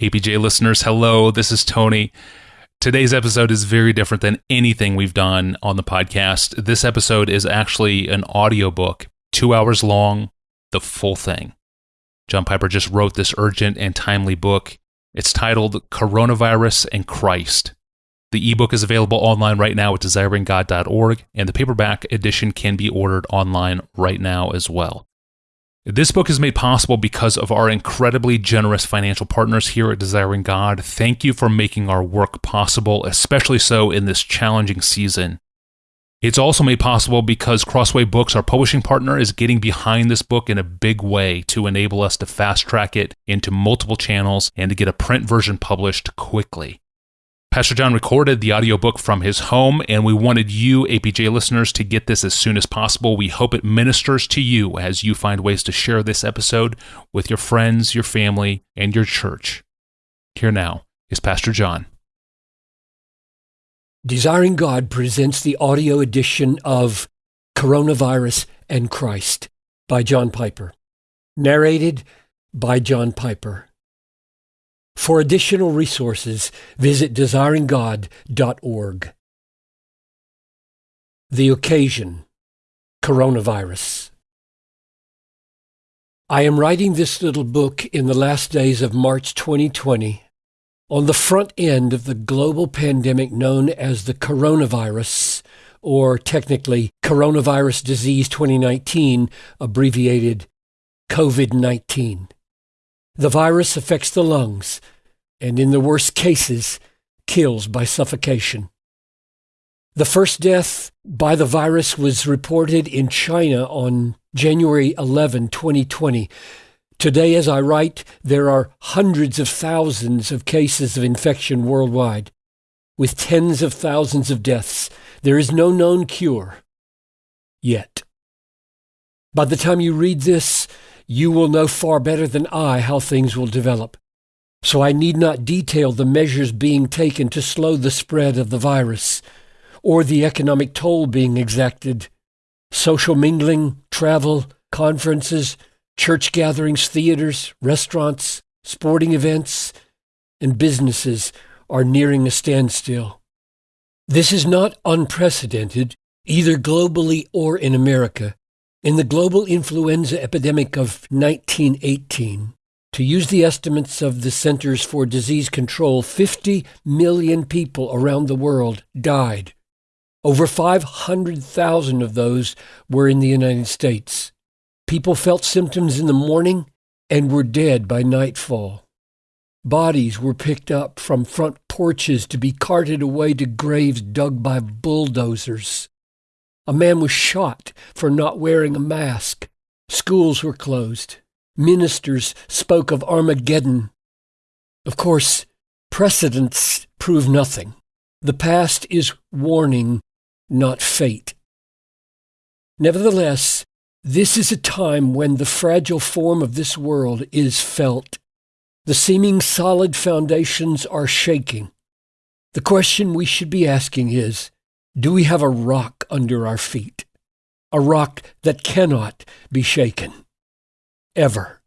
APJ listeners, hello. This is Tony. Today's episode is very different than anything we've done on the podcast. This episode is actually an audiobook, two hours long, the full thing. John Piper just wrote this urgent and timely book. It's titled Coronavirus and Christ. The ebook is available online right now at desiringgod.org, and the paperback edition can be ordered online right now as well. This book is made possible because of our incredibly generous financial partners here at Desiring God. Thank you for making our work possible, especially so in this challenging season. It's also made possible because Crossway Books, our publishing partner, is getting behind this book in a big way to enable us to fast track it into multiple channels and to get a print version published quickly. Pastor John recorded the audiobook from his home, and we wanted you, APJ listeners, to get this as soon as possible. We hope it ministers to you as you find ways to share this episode with your friends, your family, and your church. Here now is Pastor John. Desiring God presents the audio edition of Coronavirus and Christ by John Piper. Narrated by John Piper. For additional resources, visit desiringgod.org. The occasion Coronavirus. I am writing this little book in the last days of March 2020 on the front end of the global pandemic known as the coronavirus, or technically Coronavirus Disease 2019, abbreviated COVID 19. The virus affects the lungs and, in the worst cases, kills by suffocation. The first death by the virus was reported in China on January 11, 2020. Today, as I write, there are hundreds of thousands of cases of infection worldwide, with tens of thousands of deaths. There is no known cure yet. By the time you read this, you will know far better than I how things will develop. So I need not detail the measures being taken to slow the spread of the virus, or the economic toll being exacted. Social mingling, travel, conferences, church gatherings, theaters, restaurants, sporting events, and businesses are nearing a standstill. This is not unprecedented, either globally or in America. In the global influenza epidemic of 1918, to use the estimates of the Centers for Disease Control, 50 million people around the world died. Over 500,000 of those were in the United States. People felt symptoms in the morning and were dead by nightfall. Bodies were picked up from front porches to be carted away to graves dug by bulldozers. A man was shot for not wearing a mask. Schools were closed. Ministers spoke of Armageddon. Of course, precedents prove nothing. The past is warning, not fate. Nevertheless, this is a time when the fragile form of this world is felt. The seeming solid foundations are shaking. The question we should be asking is do we have a rock under our feet? A rock that cannot be shaken. Ever.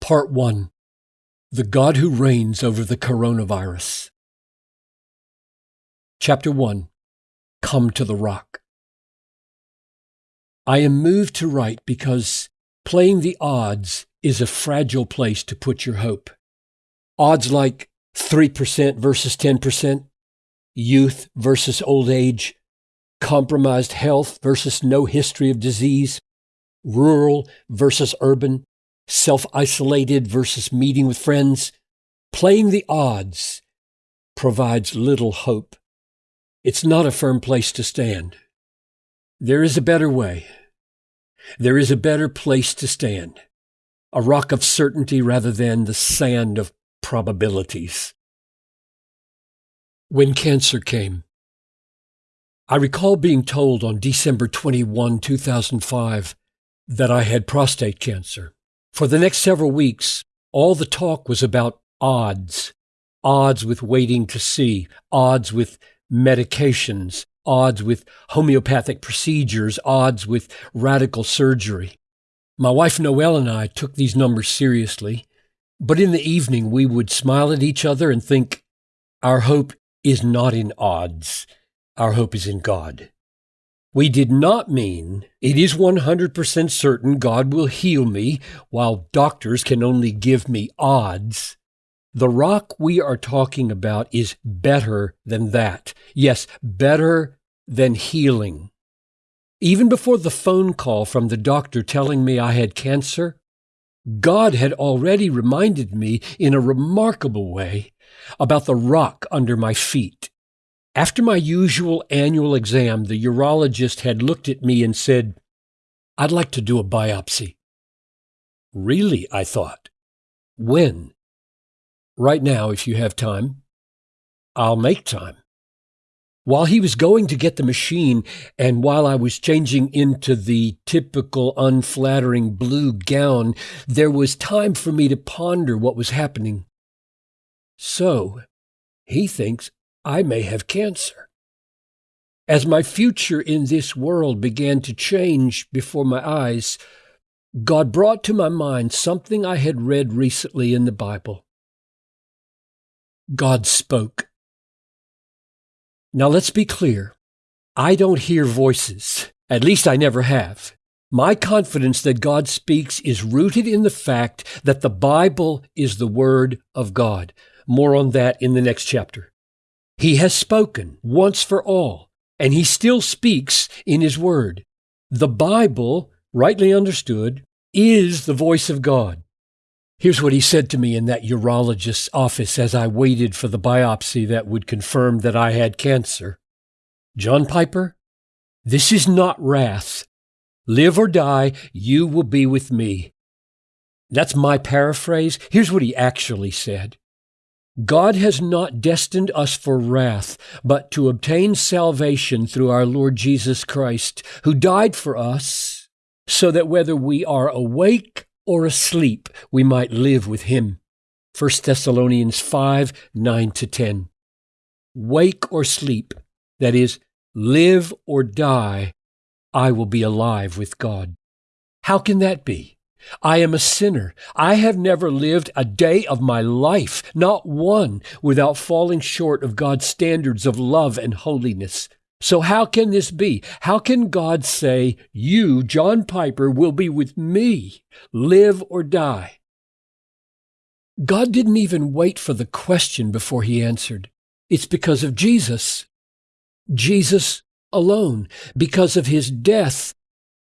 Part 1 The God Who Reigns Over the Coronavirus. Chapter 1 Come to the Rock. I am moved to write because playing the odds is a fragile place to put your hope. Odds like 3% versus 10%, youth versus old age, compromised health versus no history of disease, rural versus urban, self isolated versus meeting with friends. Playing the odds provides little hope. It's not a firm place to stand. There is a better way. There is a better place to stand. A rock of certainty rather than the sand of probabilities. When cancer came, I recall being told on December 21, 2005, that I had prostate cancer. For the next several weeks, all the talk was about odds odds with waiting to see, odds with medications, odds with homeopathic procedures, odds with radical surgery. My wife Noël and I took these numbers seriously, but in the evening we would smile at each other and think, our hope is not in odds, our hope is in God. We did not mean it is 100% certain God will heal me while doctors can only give me odds. The rock we are talking about is better than that. Yes, better than healing. Even before the phone call from the doctor telling me I had cancer, God had already reminded me in a remarkable way about the rock under my feet. After my usual annual exam, the urologist had looked at me and said, I'd like to do a biopsy. Really, I thought. When? Right now, if you have time. I'll make time. While he was going to get the machine, and while I was changing into the typical unflattering blue gown, there was time for me to ponder what was happening. So, he thinks I may have cancer. As my future in this world began to change before my eyes, God brought to my mind something I had read recently in the Bible. God spoke. Now let's be clear. I don't hear voices. At least I never have. My confidence that God speaks is rooted in the fact that the Bible is the Word of God. More on that in the next chapter. He has spoken once for all, and he still speaks in his word. The Bible, rightly understood, is the voice of God. Here's what he said to me in that urologist's office as I waited for the biopsy that would confirm that I had cancer. John Piper, this is not wrath. Live or die, you will be with me. That's my paraphrase. Here's what he actually said. God has not destined us for wrath, but to obtain salvation through our Lord Jesus Christ, who died for us, so that whether we are awake or asleep, we might live with him. 1 Thessalonians 5 9 to 10. Wake or sleep, that is, live or die, I will be alive with God. How can that be? I am a sinner. I have never lived a day of my life, not one, without falling short of God's standards of love and holiness. So how can this be? How can God say, you, John Piper, will be with me, live or die? God didn't even wait for the question before he answered. It's because of Jesus. Jesus alone. Because of his death,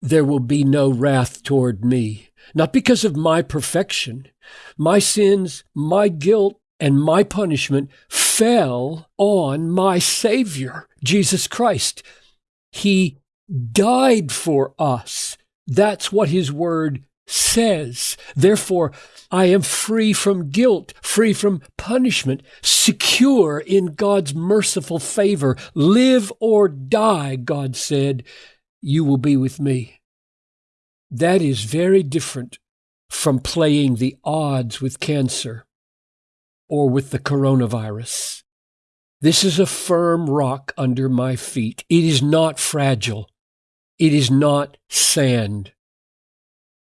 there will be no wrath toward me not because of my perfection. My sins, my guilt, and my punishment fell on my Savior, Jesus Christ. He died for us. That's what His Word says. Therefore, I am free from guilt, free from punishment, secure in God's merciful favor. Live or die, God said, you will be with me. That is very different from playing the odds with cancer or with the coronavirus. This is a firm rock under my feet. It is not fragile. It is not sand.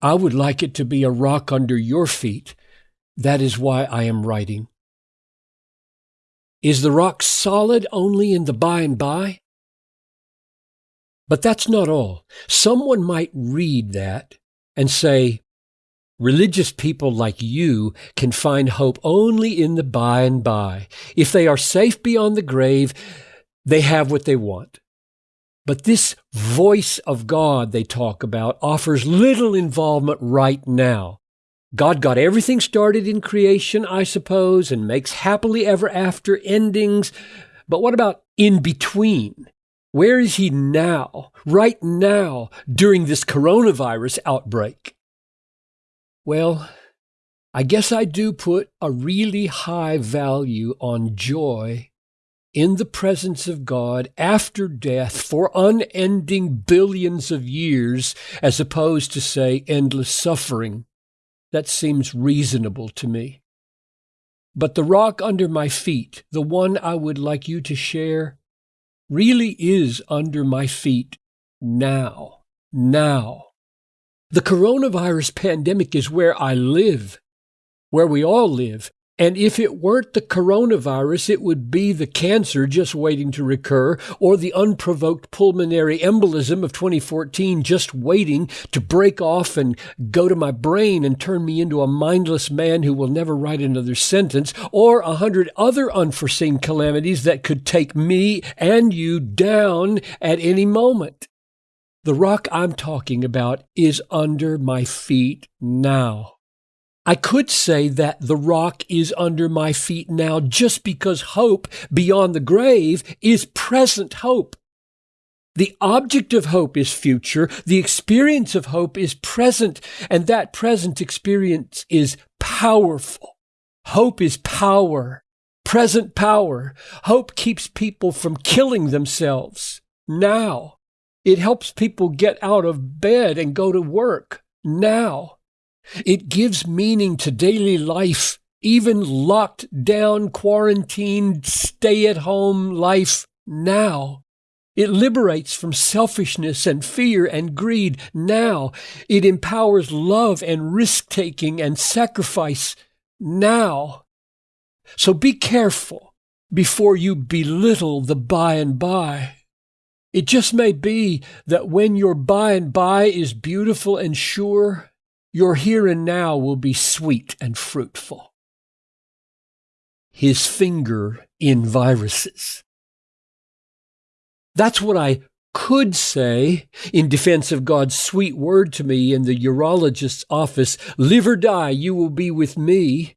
I would like it to be a rock under your feet. That is why I am writing. Is the rock solid only in the by and by? But that's not all. Someone might read that and say, Religious people like you can find hope only in the by and by. If they are safe beyond the grave, they have what they want. But this voice of God they talk about offers little involvement right now. God got everything started in creation, I suppose, and makes happily ever after endings. But what about in between? Where is he now, right now, during this coronavirus outbreak? Well, I guess I do put a really high value on joy in the presence of God after death for unending billions of years, as opposed to, say, endless suffering. That seems reasonable to me. But the rock under my feet, the one I would like you to share, really is under my feet now. Now. The coronavirus pandemic is where I live, where we all live. And if it weren't the coronavirus, it would be the cancer just waiting to recur or the unprovoked pulmonary embolism of 2014 just waiting to break off and go to my brain and turn me into a mindless man who will never write another sentence or a hundred other unforeseen calamities that could take me and you down at any moment. The rock I'm talking about is under my feet now. I could say that the rock is under my feet now just because hope beyond the grave is present hope. The object of hope is future. The experience of hope is present. And that present experience is powerful. Hope is power, present power. Hope keeps people from killing themselves now. It helps people get out of bed and go to work now. It gives meaning to daily life, even locked down, quarantined, stay at home life now. It liberates from selfishness and fear and greed now. It empowers love and risk taking and sacrifice now. So be careful before you belittle the by and by. It just may be that when your by and by is beautiful and sure, your here and now will be sweet and fruitful. His finger in viruses. That's what I could say in defense of God's sweet word to me in the urologist's office live or die, you will be with me.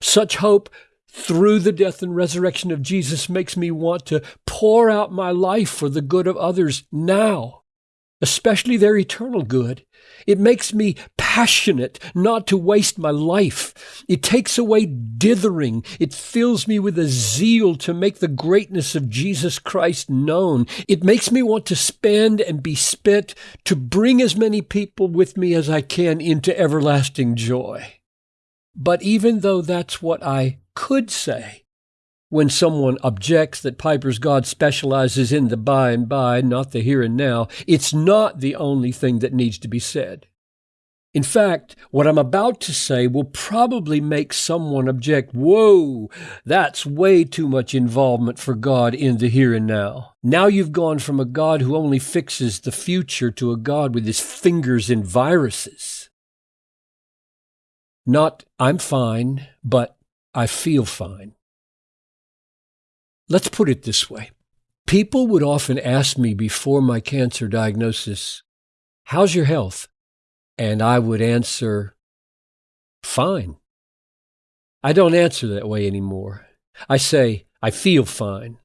Such hope through the death and resurrection of Jesus makes me want to pour out my life for the good of others now, especially their eternal good. It makes me passionate not to waste my life. It takes away dithering. It fills me with a zeal to make the greatness of Jesus Christ known. It makes me want to spend and be spent to bring as many people with me as I can into everlasting joy. But even though that's what I could say, when someone objects that Piper's God specializes in the by and by, not the here and now, it's not the only thing that needs to be said. In fact, what I'm about to say will probably make someone object, whoa, that's way too much involvement for God in the here and now. Now you've gone from a God who only fixes the future to a God with his fingers in viruses. Not, I'm fine, but I feel fine. Let's put it this way. People would often ask me before my cancer diagnosis, How's your health? And I would answer, Fine. I don't answer that way anymore. I say, I feel fine.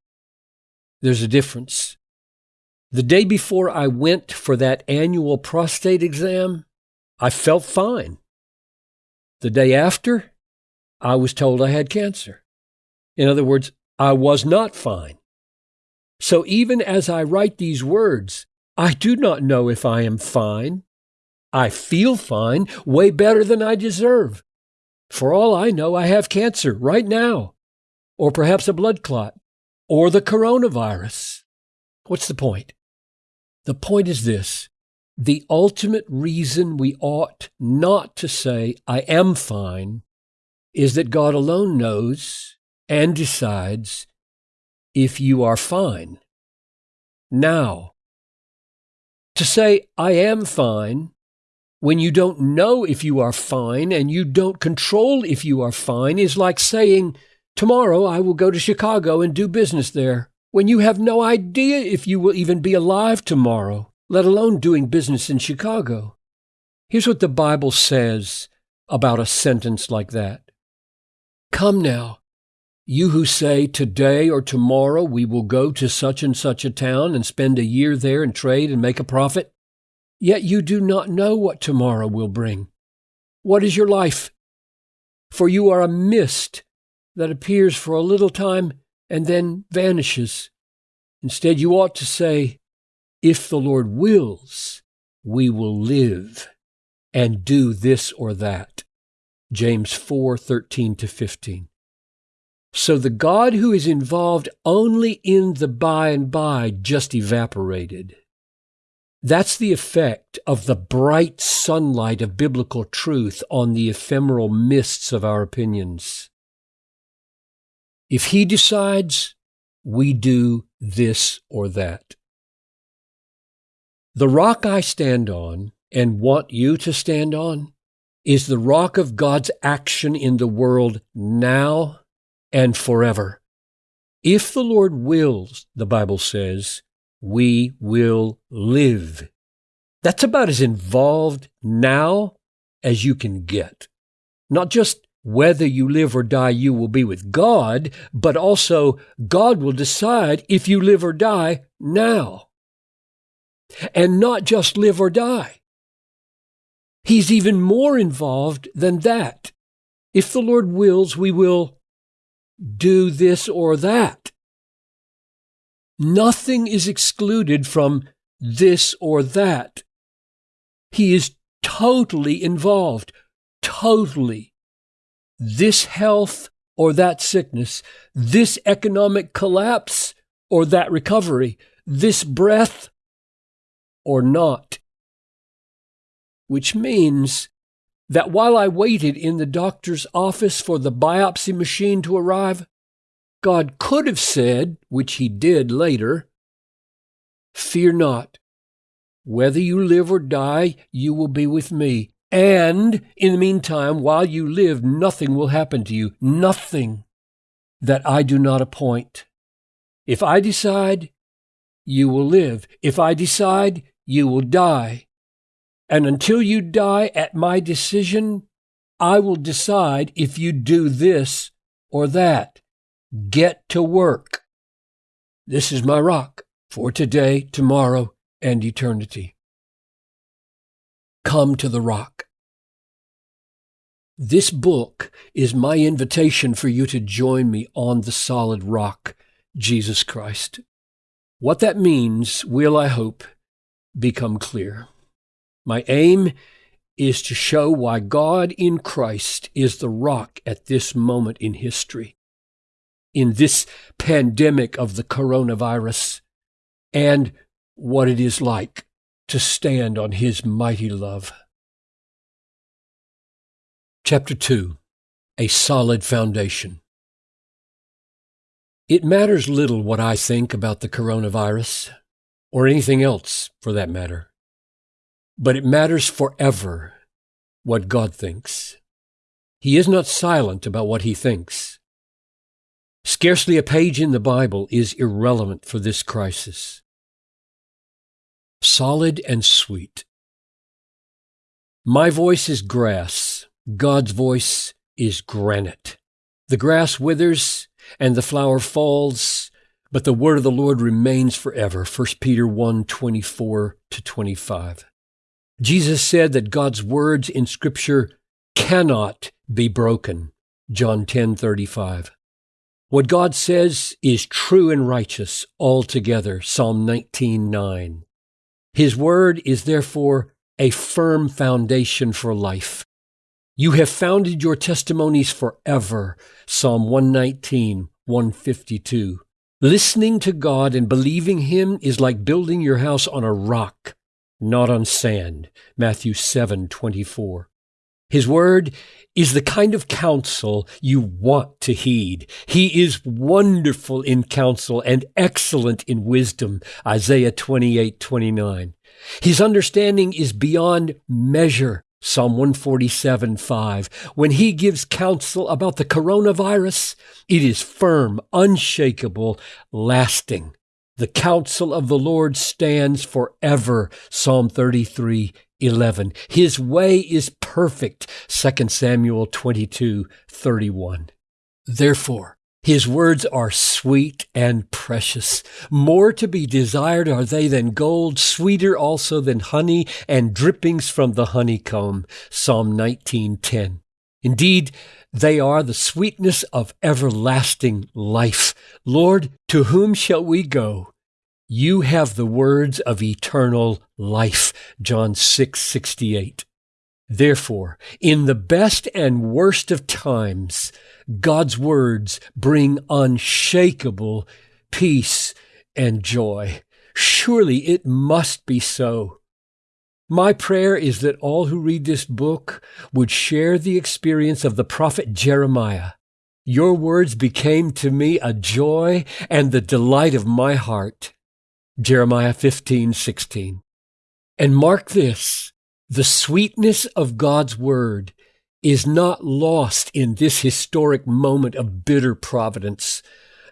There's a difference. The day before I went for that annual prostate exam, I felt fine. The day after, I was told I had cancer. In other words, I was not fine. So even as I write these words, I do not know if I am fine. I feel fine, way better than I deserve. For all I know, I have cancer right now, or perhaps a blood clot, or the coronavirus. What's the point? The point is this the ultimate reason we ought not to say, I am fine, is that God alone knows and decides if you are fine. Now, to say, I am fine, when you don't know if you are fine and you don't control if you are fine, is like saying, Tomorrow I will go to Chicago and do business there, when you have no idea if you will even be alive tomorrow, let alone doing business in Chicago. Here's what the Bible says about a sentence like that Come now, you who say, Today or tomorrow we will go to such and such a town and spend a year there and trade and make a profit, yet you do not know what tomorrow will bring. What is your life? For you are a mist that appears for a little time and then vanishes. Instead, you ought to say, If the Lord wills, we will live and do this or that. James 4 13 to 15. So the God who is involved only in the by and by just evaporated. That's the effect of the bright sunlight of biblical truth on the ephemeral mists of our opinions. If he decides, we do this or that. The rock I stand on and want you to stand on is the rock of God's action in the world now and forever. If the Lord wills, the Bible says, we will live. That's about as involved now as you can get. Not just whether you live or die, you will be with God, but also God will decide if you live or die now. And not just live or die. He's even more involved than that. If the Lord wills, we will do this or that. Nothing is excluded from this or that. He is totally involved, totally. This health or that sickness, this economic collapse or that recovery, this breath or not. Which means that while I waited in the doctor's office for the biopsy machine to arrive, God could have said, which he did later, Fear not. Whether you live or die, you will be with me. And in the meantime, while you live, nothing will happen to you. Nothing that I do not appoint. If I decide, you will live. If I decide, you will die. And until you die at my decision, I will decide if you do this or that. Get to work. This is my rock for today, tomorrow, and eternity. Come to the rock. This book is my invitation for you to join me on the solid rock, Jesus Christ. What that means will, I hope, become clear. My aim is to show why God in Christ is the rock at this moment in history in this pandemic of the coronavirus and what it is like to stand on his mighty love. Chapter 2 A Solid Foundation. It matters little what I think about the coronavirus, or anything else for that matter, but it matters forever what God thinks. He is not silent about what he thinks. Scarcely a page in the Bible is irrelevant for this crisis. Solid and sweet. My voice is grass, God's voice is granite. The grass withers and the flower falls, but the word of the Lord remains forever. 1 Peter 1 24 to 25. Jesus said that God's words in Scripture cannot be broken. John 10 35. What God says is true and righteous altogether. Psalm 19:9. His word is therefore a firm foundation for life. You have founded your testimonies forever. Psalm 119, 152. Listening to God and believing Him is like building your house on a rock, not on sand. Matthew 7, 24. His word is the kind of counsel you want to heed. He is wonderful in counsel and excellent in wisdom. Isaiah 28, 29. His understanding is beyond measure. Psalm 147, 5. When he gives counsel about the coronavirus, it is firm, unshakable, lasting. The counsel of the Lord stands forever. Psalm 33, 11. His way is perfect. 2 Samuel 22, 31. Therefore, his words are sweet and precious. More to be desired are they than gold, sweeter also than honey and drippings from the honeycomb. Psalm 19:10. Indeed, they are the sweetness of everlasting life. Lord, to whom shall we go? You have the words of eternal life. John 6, 68. Therefore, in the best and worst of times, God's words bring unshakable peace and joy. Surely it must be so. My prayer is that all who read this book would share the experience of the prophet Jeremiah. Your words became to me a joy and the delight of my heart. Jeremiah 15, 16. And mark this, the sweetness of God's word is not lost in this historic moment of bitter providence,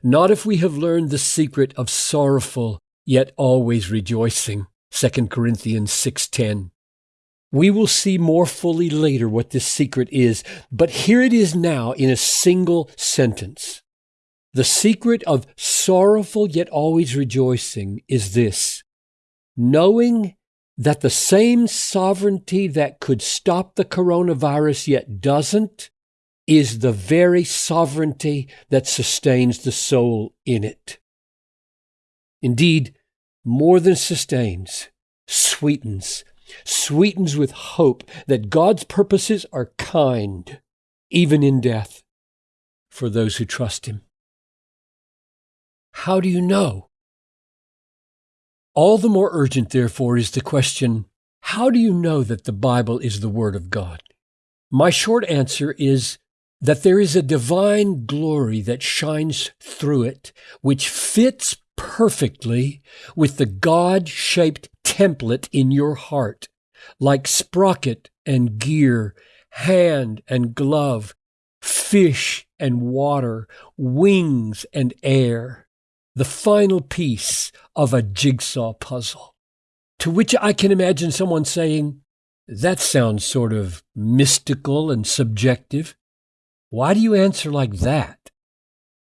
not if we have learned the secret of sorrowful yet always rejoicing. 2 Corinthians 6:10. We will see more fully later what this secret is, but here it is now in a single sentence. The secret of sorrowful yet always rejoicing is this knowing that the same sovereignty that could stop the coronavirus yet doesn't is the very sovereignty that sustains the soul in it. Indeed, more than sustains, sweetens, sweetens with hope that God's purposes are kind, even in death, for those who trust Him. How do you know? All the more urgent, therefore, is the question how do you know that the Bible is the Word of God? My short answer is that there is a divine glory that shines through it, which fits perfectly with the God shaped template in your heart, like sprocket and gear, hand and glove, fish and water, wings and air the final piece of a jigsaw puzzle. To which I can imagine someone saying, That sounds sort of mystical and subjective. Why do you answer like that?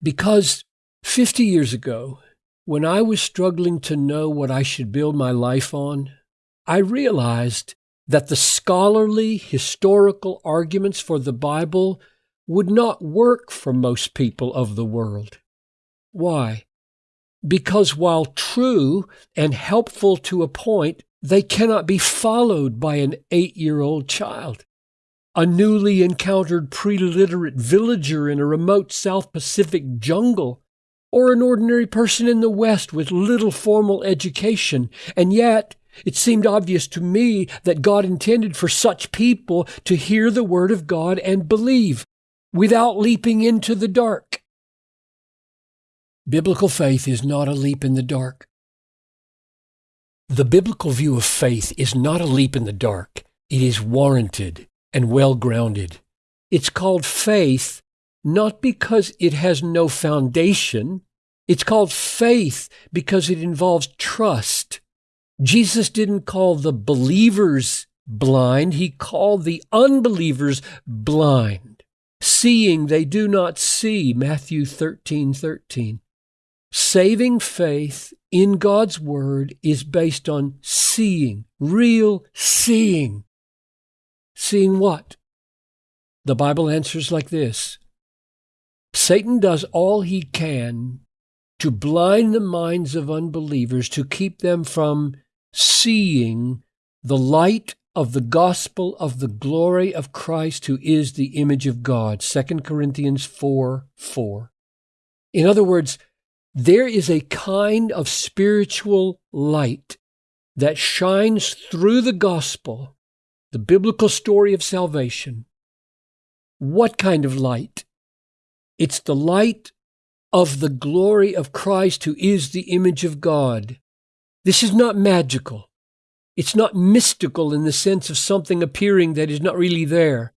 Because 50 years ago, when I was struggling to know what I should build my life on, I realized that the scholarly historical arguments for the Bible would not work for most people of the world. Why? because while true and helpful to a point, they cannot be followed by an eight year old child. A newly encountered pre-literate villager in a remote South Pacific jungle, or an ordinary person in the West with little formal education. And yet, it seemed obvious to me that God intended for such people to hear the Word of God and believe without leaping into the dark. Biblical faith is not a leap in the dark. The biblical view of faith is not a leap in the dark. It is warranted and well grounded. It's called faith not because it has no foundation. It's called faith because it involves trust. Jesus didn't call the believers blind. He called the unbelievers blind. Seeing they do not see, Matthew 13, 13. Saving faith in God's Word is based on seeing, real seeing. Seeing what? The Bible answers like this Satan does all he can to blind the minds of unbelievers to keep them from seeing the light of the gospel of the glory of Christ who is the image of God 2 Corinthians 4 4 In other words there is a kind of spiritual light that shines through the gospel, the biblical story of salvation. What kind of light? It's the light of the glory of Christ, who is the image of God. This is not magical. It's not mystical in the sense of something appearing that is not really there.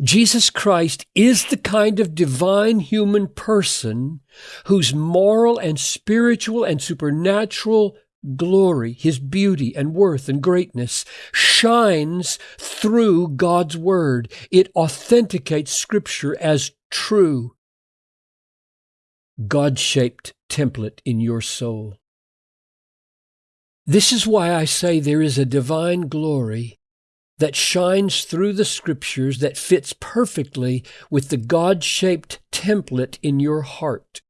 Jesus Christ is the kind of divine human person whose moral and spiritual and supernatural glory, his beauty and worth and greatness shines through God's word. It authenticates scripture as true. God shaped template in your soul. This is why I say there is a divine glory that shines through the scriptures that fits perfectly with the God shaped template in your heart.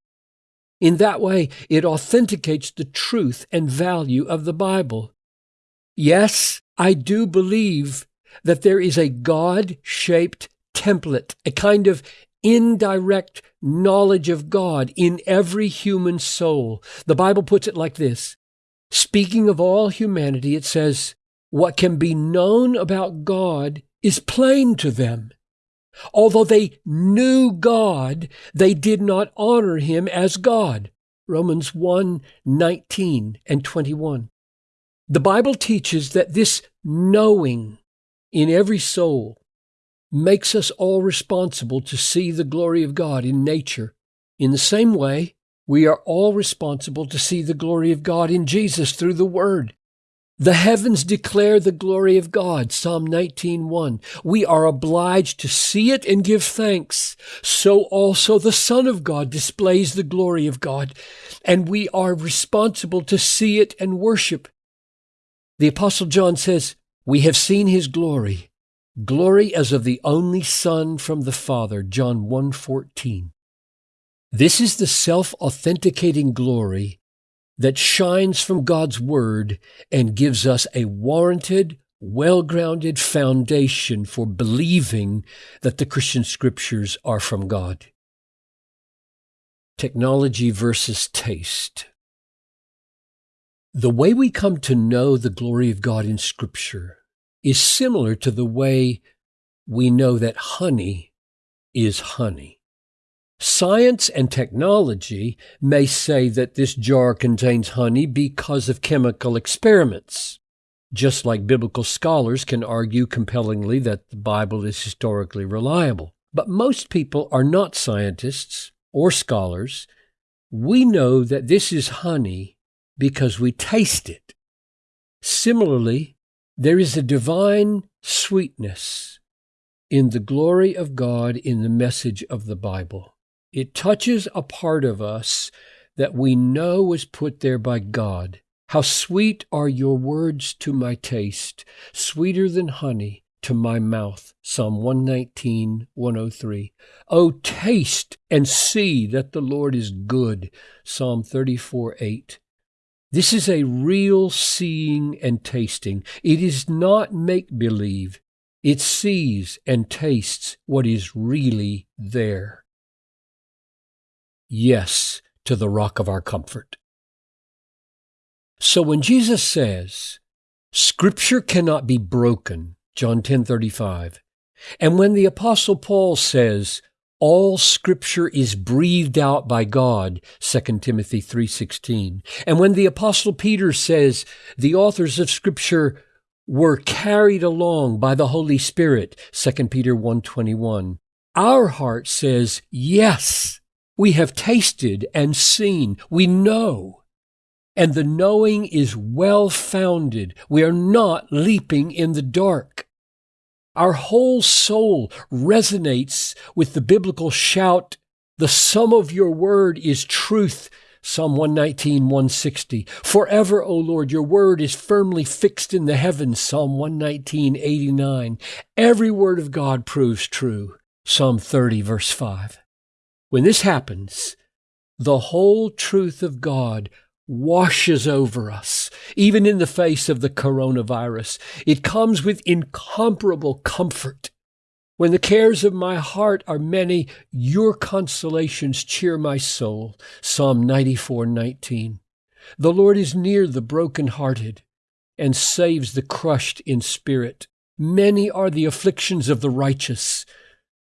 In that way, it authenticates the truth and value of the Bible. Yes, I do believe that there is a God shaped template, a kind of indirect knowledge of God in every human soul. The Bible puts it like this Speaking of all humanity, it says, What can be known about God is plain to them. Although they knew God, they did not honor him as God. Romans 1 19 and 21. The Bible teaches that this knowing in every soul makes us all responsible to see the glory of God in nature. In the same way, we are all responsible to see the glory of God in Jesus through the Word. The heavens declare the glory of God, Psalm 19:1. We are obliged to see it and give thanks. So also the Son of God displays the glory of God, and we are responsible to see it and worship. The apostle John says, "We have seen his glory, glory as of the only Son from the Father," John 1:14. This is the self-authenticating glory that shines from God's Word and gives us a warranted, well grounded foundation for believing that the Christian Scriptures are from God. Technology versus taste. The way we come to know the glory of God in Scripture is similar to the way we know that honey is honey. Science and technology may say that this jar contains honey because of chemical experiments, just like biblical scholars can argue compellingly that the Bible is historically reliable. But most people are not scientists or scholars. We know that this is honey because we taste it. Similarly, there is a divine sweetness in the glory of God in the message of the Bible. It touches a part of us that we know was put there by God. How sweet are your words to my taste, sweeter than honey to my mouth. Psalm 119, 103. Oh, taste and see that the Lord is good. Psalm 34, 8. This is a real seeing and tasting. It is not make believe. It sees and tastes what is really there yes to the rock of our comfort. So when Jesus says, Scripture cannot be broken, John 10:35, and when the apostle Paul says, all scripture is breathed out by God, 2 Timothy 3:16. And when the apostle Peter says the authors of scripture were carried along by the Holy Spirit, 2 Peter 1:21. Our heart says, yes, we have tasted and seen. We know. And the knowing is well founded. We are not leaping in the dark. Our whole soul resonates with the biblical shout, the sum of your word is truth. Psalm 119, 160. Forever, O Lord, your word is firmly fixed in the heavens. Psalm 119, 89. Every word of God proves true. Psalm 30, verse 5. When this happens, the whole truth of God washes over us, even in the face of the coronavirus. It comes with incomparable comfort. When the cares of my heart are many, your consolations cheer my soul. Psalm 94, 19. The Lord is near the broken-hearted and saves the crushed in spirit. Many are the afflictions of the righteous,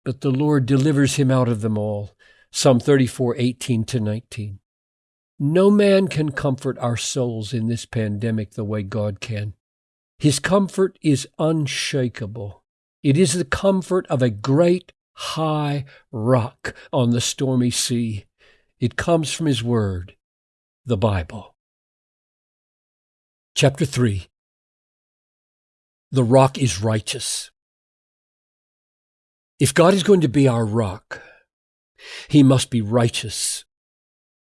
but the Lord delivers him out of them all. Psalm 34, 18 to 19. No man can comfort our souls in this pandemic the way God can. His comfort is unshakable. It is the comfort of a great high rock on the stormy sea. It comes from His Word, the Bible. Chapter 3 The rock is righteous. If God is going to be our rock, he must be righteous.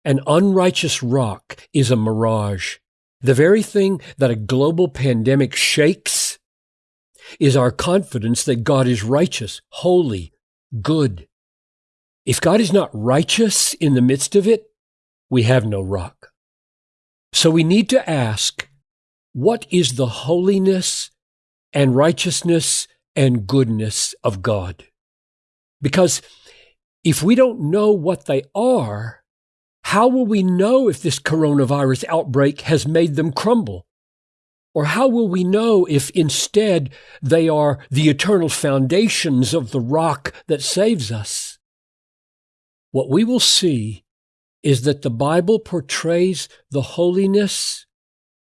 An unrighteous rock is a mirage. The very thing that a global pandemic shakes is our confidence that God is righteous, holy, good. If God is not righteous in the midst of it, we have no rock. So we need to ask, what is the holiness and righteousness and goodness of God? Because if we don't know what they are, How will we know if this coronavirus outbreak has made them crumble? Or how will we know if instead they are the eternal foundations of the rock that saves us? What we will see is that the Bible portrays the holiness,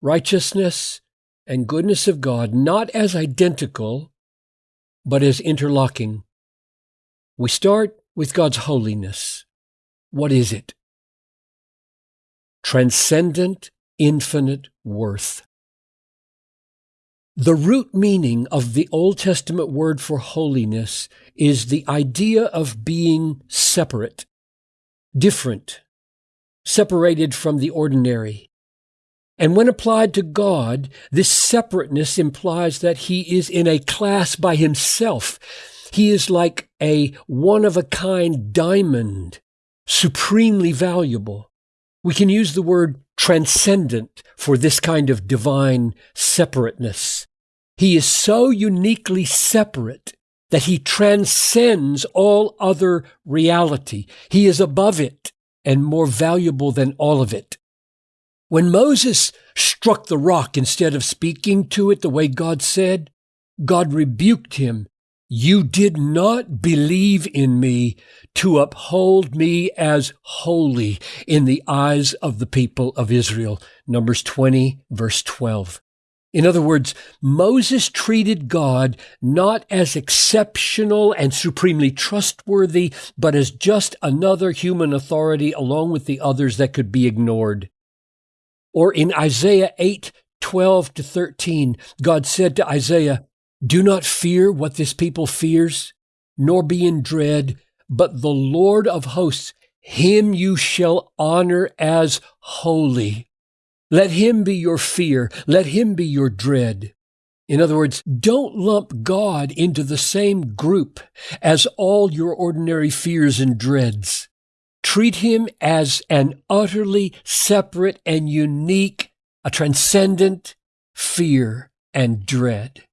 righteousness, and goodness of God not as identical, but as interlocking. We start with God's holiness. What is it? Transcendent, infinite worth. The root meaning of the Old Testament word for holiness is the idea of being separate, different, separated from the ordinary. And when applied to God, this separateness implies that he is in a class by himself. He is like a one of a kind diamond, supremely valuable. We can use the word transcendent for this kind of divine separateness. He is so uniquely separate that he transcends all other reality. He is above it and more valuable than all of it. When Moses struck the rock instead of speaking to it the way God said, God rebuked him. You did not believe in me to uphold me as holy in the eyes of the people of Israel. Numbers 20, verse 12. In other words, Moses treated God not as exceptional and supremely trustworthy, but as just another human authority along with the others that could be ignored. Or in Isaiah 8, 12 to 13, God said to Isaiah, Do not fear what this people fears, nor be in dread, but the Lord of hosts, him you shall honor as holy. Let him be your fear. Let him be your dread. In other words, don't lump God into the same group as all your ordinary fears and dreads. Treat him as an utterly separate and unique, a transcendent fear and dread.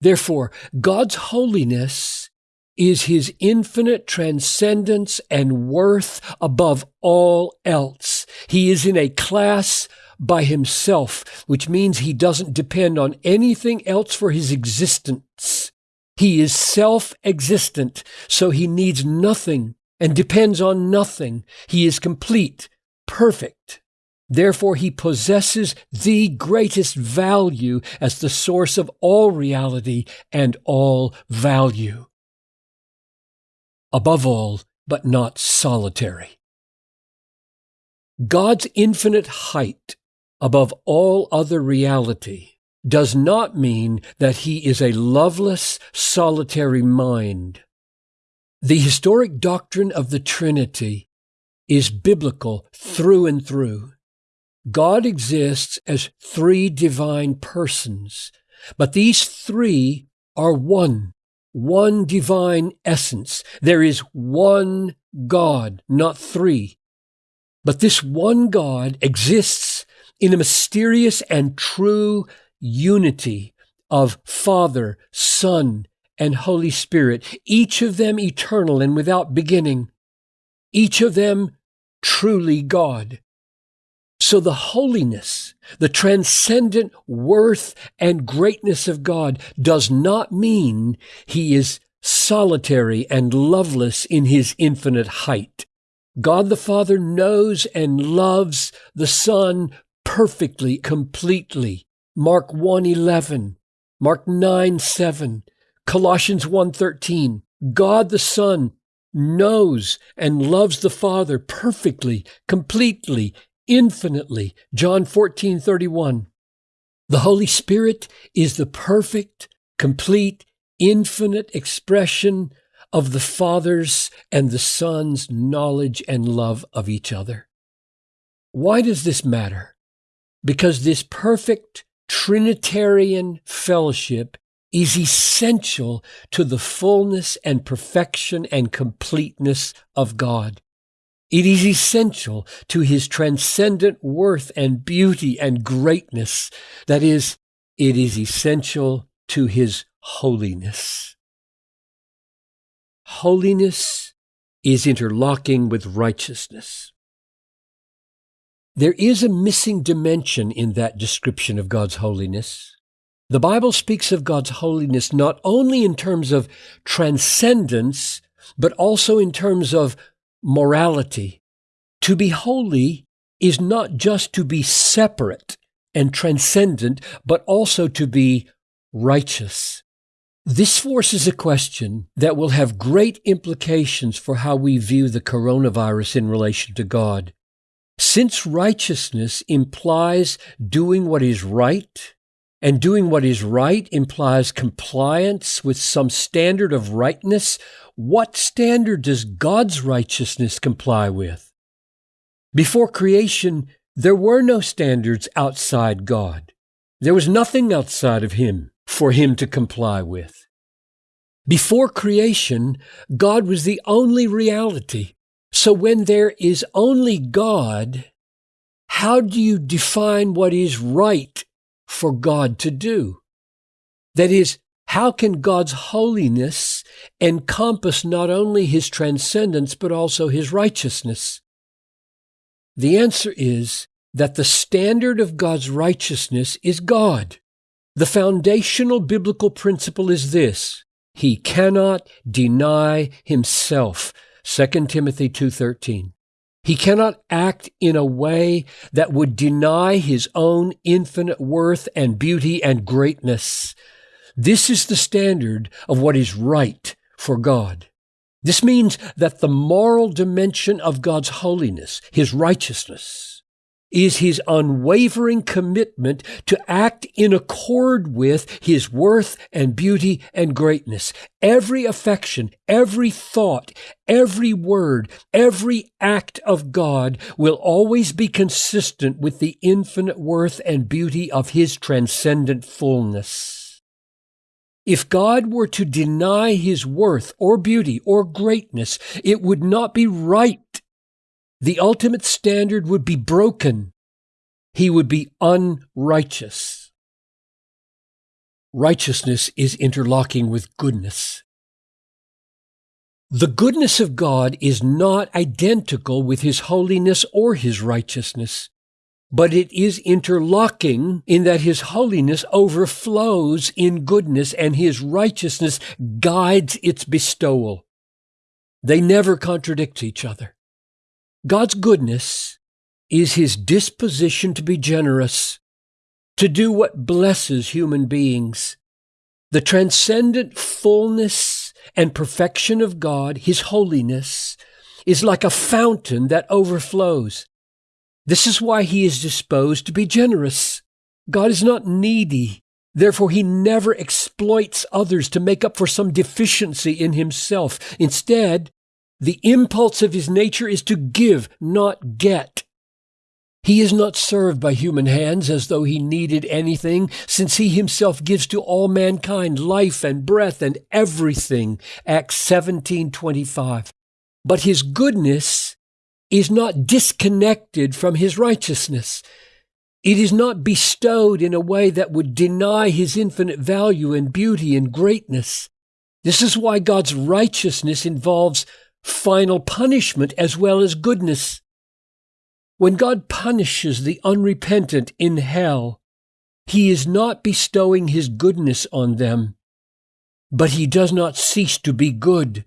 Therefore, God's holiness is his infinite transcendence and worth above all else. He is in a class by himself, which means he doesn't depend on anything else for his existence. He is self-existent, so he needs nothing and depends on nothing. He is complete, perfect. Therefore, he possesses the greatest value as the source of all reality and all value above all, but not solitary. God's infinite height above all other reality does not mean that he is a loveless, solitary mind. The historic doctrine of the Trinity is biblical through and through. God exists as three divine persons, but these three are one one divine essence. There is one God, not three. But this one God exists in a mysterious and true unity of Father, Son, and Holy Spirit, each of them eternal and without beginning, each of them truly God. So the holiness, the transcendent worth and greatness of God does not mean he is solitary and loveless in his infinite height. God the Father knows and loves the Son perfectly, completely. Mark 1:11, Mark 9:7, Colossians 1:13. God the Son knows and loves the Father perfectly, completely, infinitely. John 14, 31. The Holy Spirit is the perfect, complete, infinite expression of the Father's and the Son's knowledge and love of each other. Why does this matter? Because this perfect Trinitarian fellowship is essential to the fullness and perfection and completeness of God. It is essential to his transcendent worth and beauty and greatness. That is, it is essential to his holiness. Holiness is interlocking with righteousness. there is a missing dimension in that description of God's holiness. The Bible speaks of God's holiness not only in terms of transcendence, but also in terms of morality. To be holy is not just to be separate and transcendent, but also to be righteous. This forces a question that will have great implications for how we view the coronavirus in relation to God. Since righteousness implies doing what is right, and doing what is right implies compliance with some standard of rightness, what standard does God's righteousness comply with? Before creation, there were no standards outside God. There was nothing outside of Him for Him to comply with. Before creation, God was the only reality. So when there is only God, how do you define what is right for God to do? That is, how can God's holiness encompass not only his transcendence, but also his righteousness? The answer is that the standard of God's righteousness is God. The foundational biblical principle is this. He cannot deny himself. 2 Timothy 2:13. He cannot act in a way that would deny his own infinite worth and beauty and greatness. This is the standard of what is right for God. This means that the moral dimension of God's holiness, his righteousness, is his unwavering commitment to act in accord with his worth and beauty and greatness. Every affection, every thought, every word, every act of God will always be consistent with the infinite worth and beauty of his transcendent fullness. If God were to deny his worth or beauty or greatness, it would not be right the ultimate standard would be broken. He would be unrighteous. Righteousness is interlocking with goodness. The goodness of God is not identical with His holiness or His righteousness, but it is interlocking in that His holiness overflows in goodness and His righteousness guides its bestowal. They never contradict each other. God's goodness is his disposition to be generous, to do what blesses human beings. The transcendent fullness and perfection of God, his holiness, is like a fountain that overflows. This is why he is disposed to be generous. God is not needy. Therefore, he never exploits others to make up for some deficiency in himself. Instead, the impulse of his nature is to give, not get. He is not served by human hands as though he needed anything, since he himself gives to all mankind life and breath and everything. Acts 17:25. But his goodness is not disconnected from his righteousness. It is not bestowed in a way that would deny his infinite value and beauty and greatness. This is why God's righteousness involves final punishment as well as goodness. When God punishes the unrepentant in hell, he is not bestowing his goodness on them, but he does not cease to be good.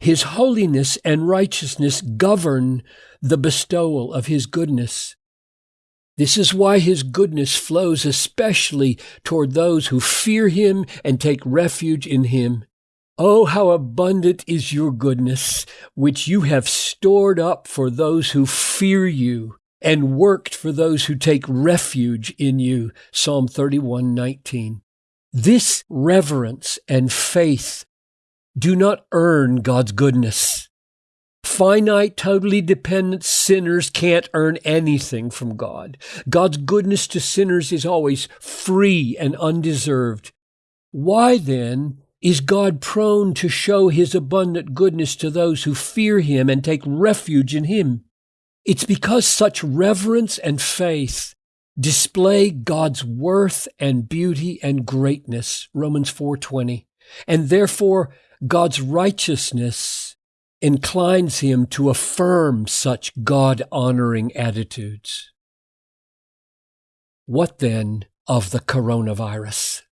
His holiness and righteousness govern the bestowal of his goodness. This is why his goodness flows especially toward those who fear him and take refuge in him. Oh, how abundant is your goodness, which you have stored up for those who fear you and worked for those who take refuge in you. Psalm 31:19. This reverence and faith do not earn God's goodness. Finite, totally dependent sinners can't earn anything from God. God's goodness to sinners is always free and undeserved. Why then is God prone to show his abundant goodness to those who fear him and take refuge in him? It's because such reverence and faith display God's worth and beauty and greatness, Romans 4:20. And therefore God's righteousness inclines him to affirm such God honoring attitudes. What then of the coronavirus?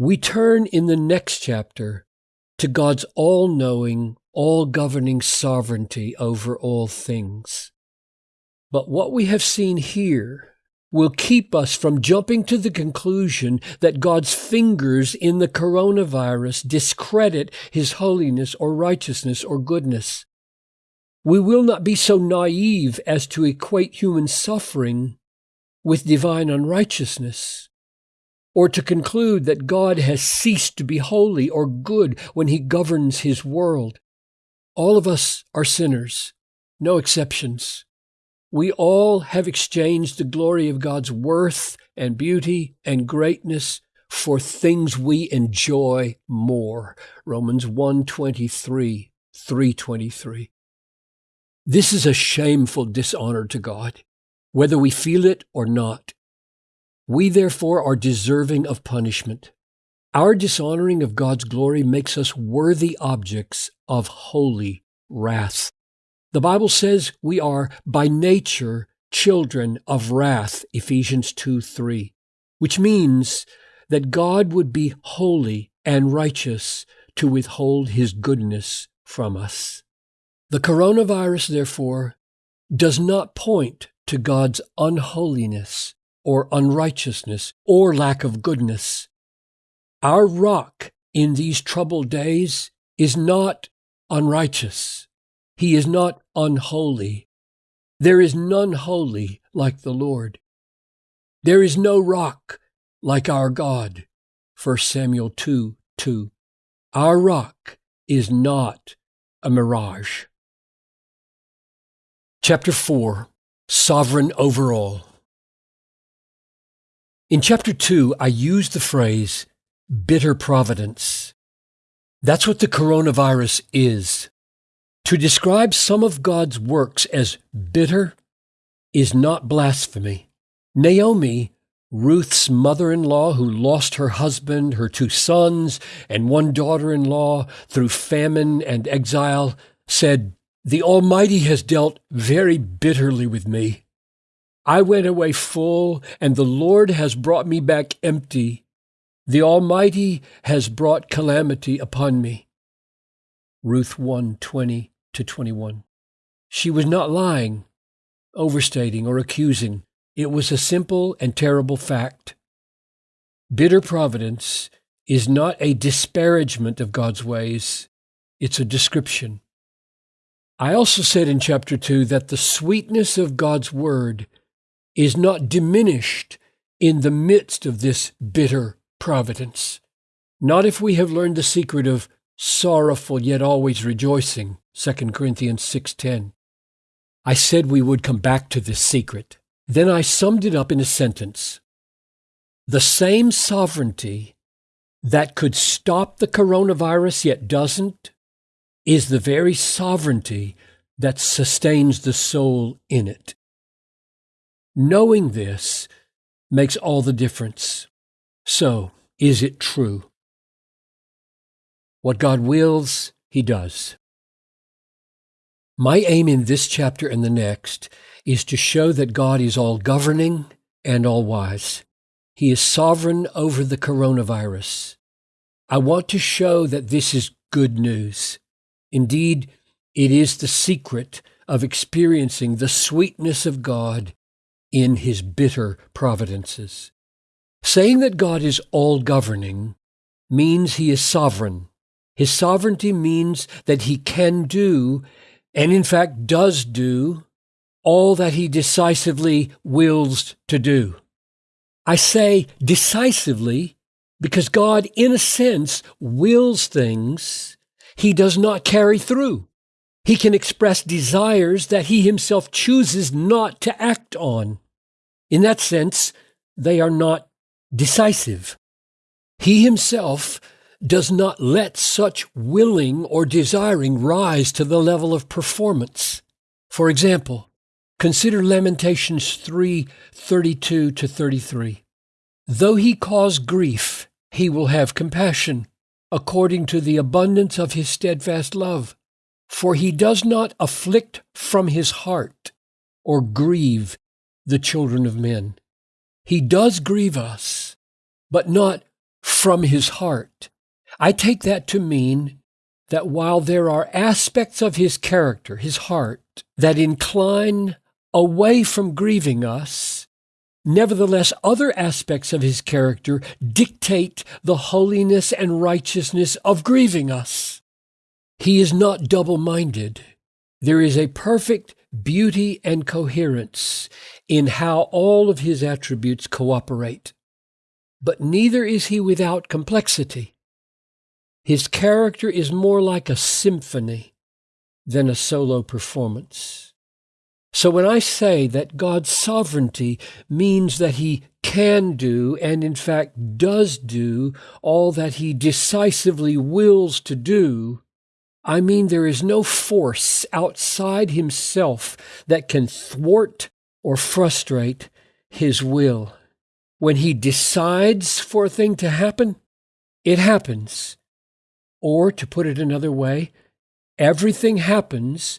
We turn in the next chapter to God's all knowing, all governing sovereignty over all things. But what we have seen here will keep us from jumping to the conclusion that God's fingers in the coronavirus discredit his holiness or righteousness or goodness. We will not be so naive as to equate human suffering with divine unrighteousness, or to conclude that God has ceased to be holy or good when he governs his world. All of us are sinners, no exceptions. We all have exchanged the glory of God's worth and beauty and greatness for things we enjoy more. Romans 123, 323. This is a shameful dishonor to God, whether we feel it or not. We therefore are deserving of punishment. Our dishonoring of God's glory makes us worthy objects of holy wrath. The Bible says we are by nature children of wrath, Ephesians 2 3, which means that God would be holy and righteous to withhold his goodness from us. The coronavirus, therefore, does not point to God's unholiness or unrighteousness or lack of goodness. Our rock in these troubled days is not unrighteous. He is not unholy. There is none holy like the Lord. There is no rock like our God. 1 Samuel 2 2. Our rock is not a mirage. Chapter 4 Sovereign Over All. In chapter 2, I used the phrase bitter providence. That's what the coronavirus is. To describe some of God's works as bitter is not blasphemy. Naomi, Ruth's mother in law, who lost her husband, her two sons, and one daughter in law through famine and exile, said, The Almighty has dealt very bitterly with me. I went away full, and the Lord has brought me back empty. The Almighty has brought calamity upon me. Ruth 1 20 to 21. She was not lying, overstating, or accusing. It was a simple and terrible fact. Bitter providence is not a disparagement of God's ways, it's a description. I also said in chapter 2 that the sweetness of God's word is not diminished in the midst of this bitter providence. Not if we have learned the secret of sorrowful yet always rejoicing. 2 Corinthians 6:10. I said we would come back to this secret. Then I summed it up in a sentence. The same sovereignty that could stop the coronavirus yet doesn't is the very sovereignty that sustains the soul in it. Knowing this makes all the difference. So, is it true? What God wills, He does. My aim in this chapter and the next is to show that God is all governing and all wise. He is sovereign over the coronavirus. I want to show that this is good news. Indeed, it is the secret of experiencing the sweetness of God in his bitter providences. Saying that God is all governing means he is sovereign. His sovereignty means that he can do and in fact does do all that he decisively wills to do. I say decisively because God, in a sense, wills things he does not carry through. He can express desires that he himself chooses not to act on. In that sense, they are not decisive. He himself does not let such willing or desiring rise to the level of performance. For example, consider Lamentations 3:32 to 33. Though he cause grief, he will have compassion. according to the abundance of his steadfast love. For he does not afflict from his heart or grieve the children of men. He does grieve us, but not from his heart. I take that to mean that while there are aspects of his character, his heart, that incline away from grieving us, nevertheless, other aspects of his character dictate the holiness and righteousness of grieving us. He is not double minded. There is a perfect beauty and coherence in how all of his attributes cooperate. But neither is he without complexity. His character is more like a symphony than a solo performance. So when I say that God's sovereignty means that he can do and in fact does do all that he decisively wills to do, I mean there is no force outside himself that can thwart or frustrate his will. When he decides for a thing to happen, it happens. Or, to put it another way, everything happens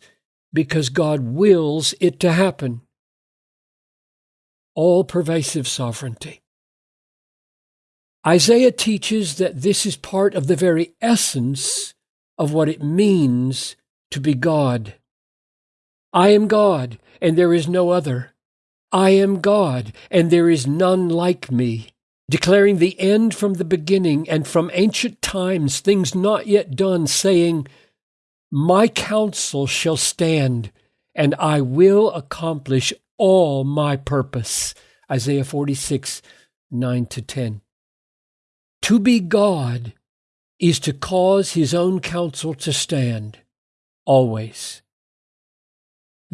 because God wills it to happen. All pervasive sovereignty. Isaiah teaches that this is part of the very essence of what it means to be God. I am God, and there is no other. I am God, and there is none like me declaring the end from the beginning and from ancient times, things not yet done, saying, My counsel shall stand, and I will accomplish all my purpose. Isaiah 46, 9 to 10. To be God is to cause his own counsel to stand, always.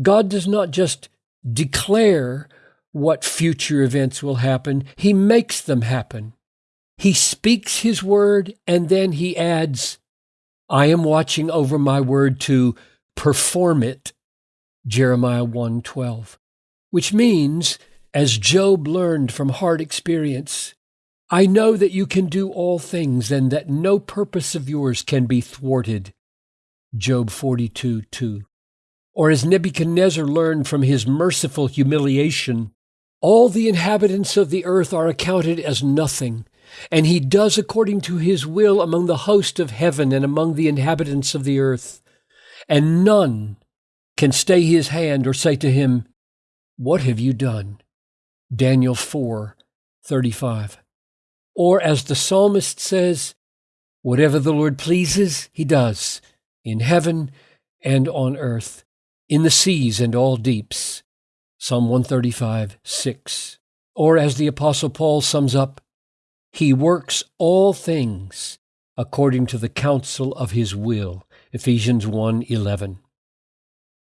God does not just declare what future events will happen. He makes them happen. He speaks his word and then he adds, I am watching over my word to perform it. Jeremiah 1:12. Which means, as Job learned from hard experience, I know that you can do all things and that no purpose of yours can be thwarted. Job 42 2. Or as Nebuchadnezzar learned from his merciful humiliation, all the inhabitants of the earth are accounted as nothing, and he does according to his will among the host of heaven and among the inhabitants of the earth. And none can stay his hand or say to him, What have you done? Daniel 4 35. Or as the psalmist says, Whatever the Lord pleases, he does, in heaven and on earth, in the seas and all deeps. Psalm 135, 6. Or as the Apostle Paul sums up, He works all things according to the counsel of His will. Ephesians 1, 11.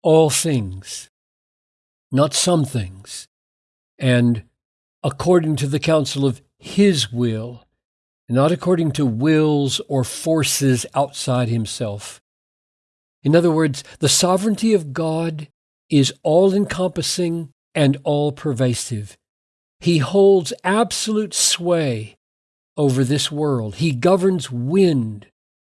All things, not some things, and according to the counsel of His will, not according to wills or forces outside Himself. In other words, the sovereignty of God is all encompassing and all pervasive. He holds absolute sway over this world. He governs wind,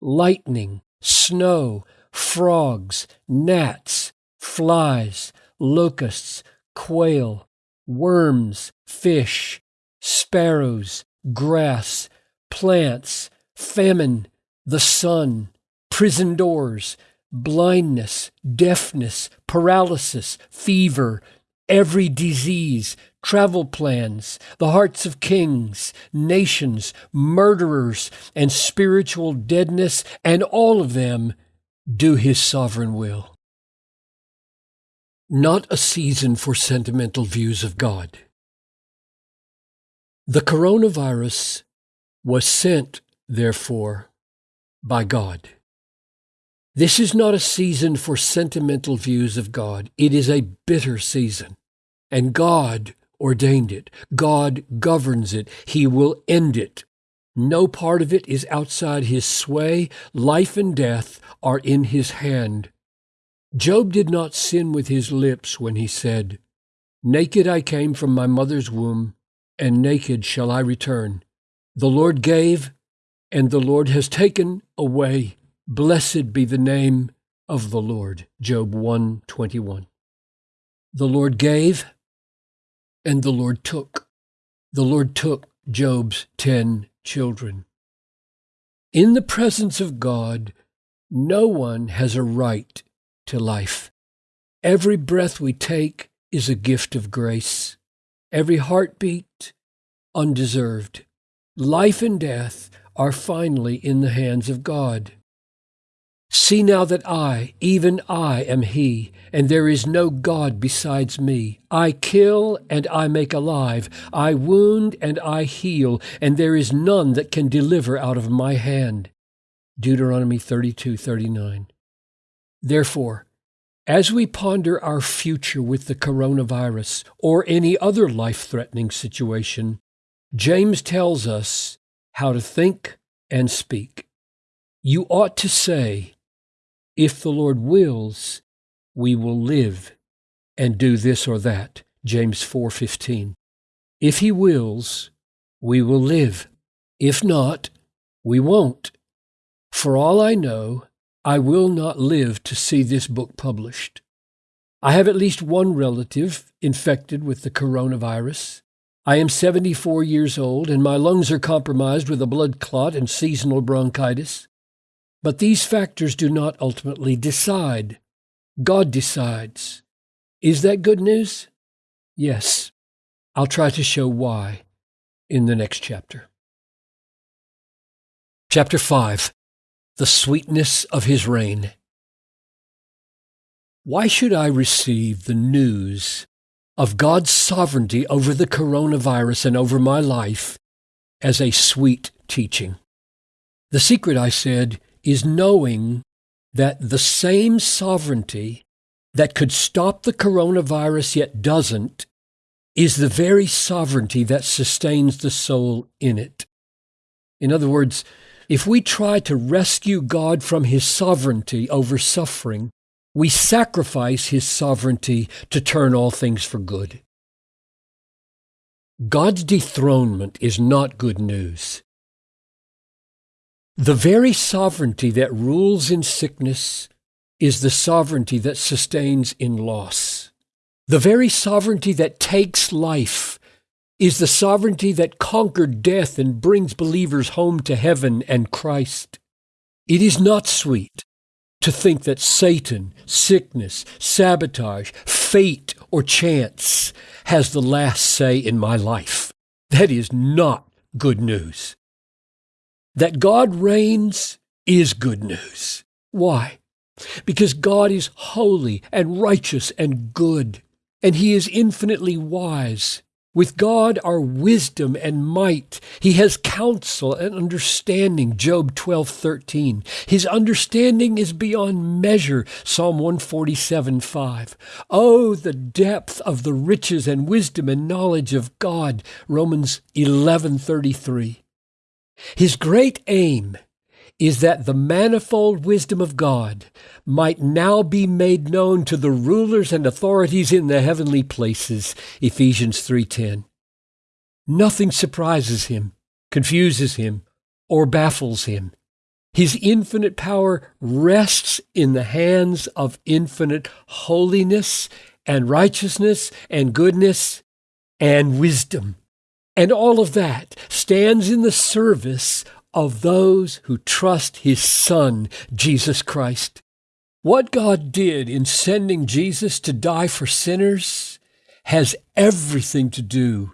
lightning, snow, frogs, gnats, flies, locusts, quail, worms, fish, sparrows, grass, plants, famine, the sun, prison doors, blindness, deafness, paralysis, fever, every disease, travel plans, the hearts of kings, nations, murderers, and spiritual deadness, and all of them do his sovereign will. Not a season for sentimental views of God. The coronavirus was sent, therefore, by God. This is not a season for sentimental views of God. It is a bitter season. And God ordained it. God governs it. He will end it. No part of it is outside his sway. Life and death are in his hand. Job did not sin with his lips when he said, Naked I came from my mother's womb, and naked shall I return. The Lord gave, and the Lord has taken away. Blessed be the name of the Lord. Job 121. The Lord gave, and the Lord took. The Lord took Job's ten children. In the presence of God, no one has a right to life. Every breath we take is a gift of grace. Every heartbeat, undeserved. Life and death are finally in the hands of God. See now that I, even I, am He, and there is no God besides me. I kill and I make alive. I wound and I heal, and there is none that can deliver out of my hand. Deuteronomy 32 39. Therefore, as we ponder our future with the coronavirus or any other life threatening situation, James tells us how to think and speak. You ought to say, If the Lord wills, we will live and do this or that. James 4:15. If he wills, we will live. If not, we won't. For all I know, I will not live to see this book published. I have at least one relative infected with the coronavirus. I am 74 years old and my lungs are compromised with a blood clot and seasonal bronchitis. But these factors do not ultimately decide. God decides. Is that good news? Yes. I'll try to show why in the next chapter. Chapter 5 the sweetness of his reign. Why should I receive the news of God's sovereignty over the coronavirus and over my life as a sweet teaching? The secret, I said, is knowing that the same sovereignty that could stop the coronavirus yet doesn't is the very sovereignty that sustains the soul in it. In other words, if we try to rescue God from his sovereignty over suffering, we sacrifice his sovereignty to turn all things for good. God's dethronement is not good news. The very sovereignty that rules in sickness is the sovereignty that sustains in loss. The very sovereignty that takes life is the sovereignty that conquered death and brings believers home to heaven and Christ. It is not sweet to think that Satan, sickness, sabotage, fate, or chance has the last say in my life. That is not good news. That God reigns is good news. Why? Because God is holy and righteous and good, and He is infinitely wise with God are wisdom and might. He has counsel and understanding. Job 12:13. His understanding is beyond measure. Psalm 147 5. Oh, the depth of the riches and wisdom and knowledge of God. Romans 11:33. His great aim is that the manifold wisdom of God might now be made known to the rulers and authorities in the heavenly places. Ephesians 3:10. Nothing surprises him, confuses him, or baffles him. His infinite power rests in the hands of infinite holiness and righteousness and goodness and wisdom. And all of that stands in the service of those who trust his Son, Jesus Christ. What God did in sending Jesus to die for sinners has everything to do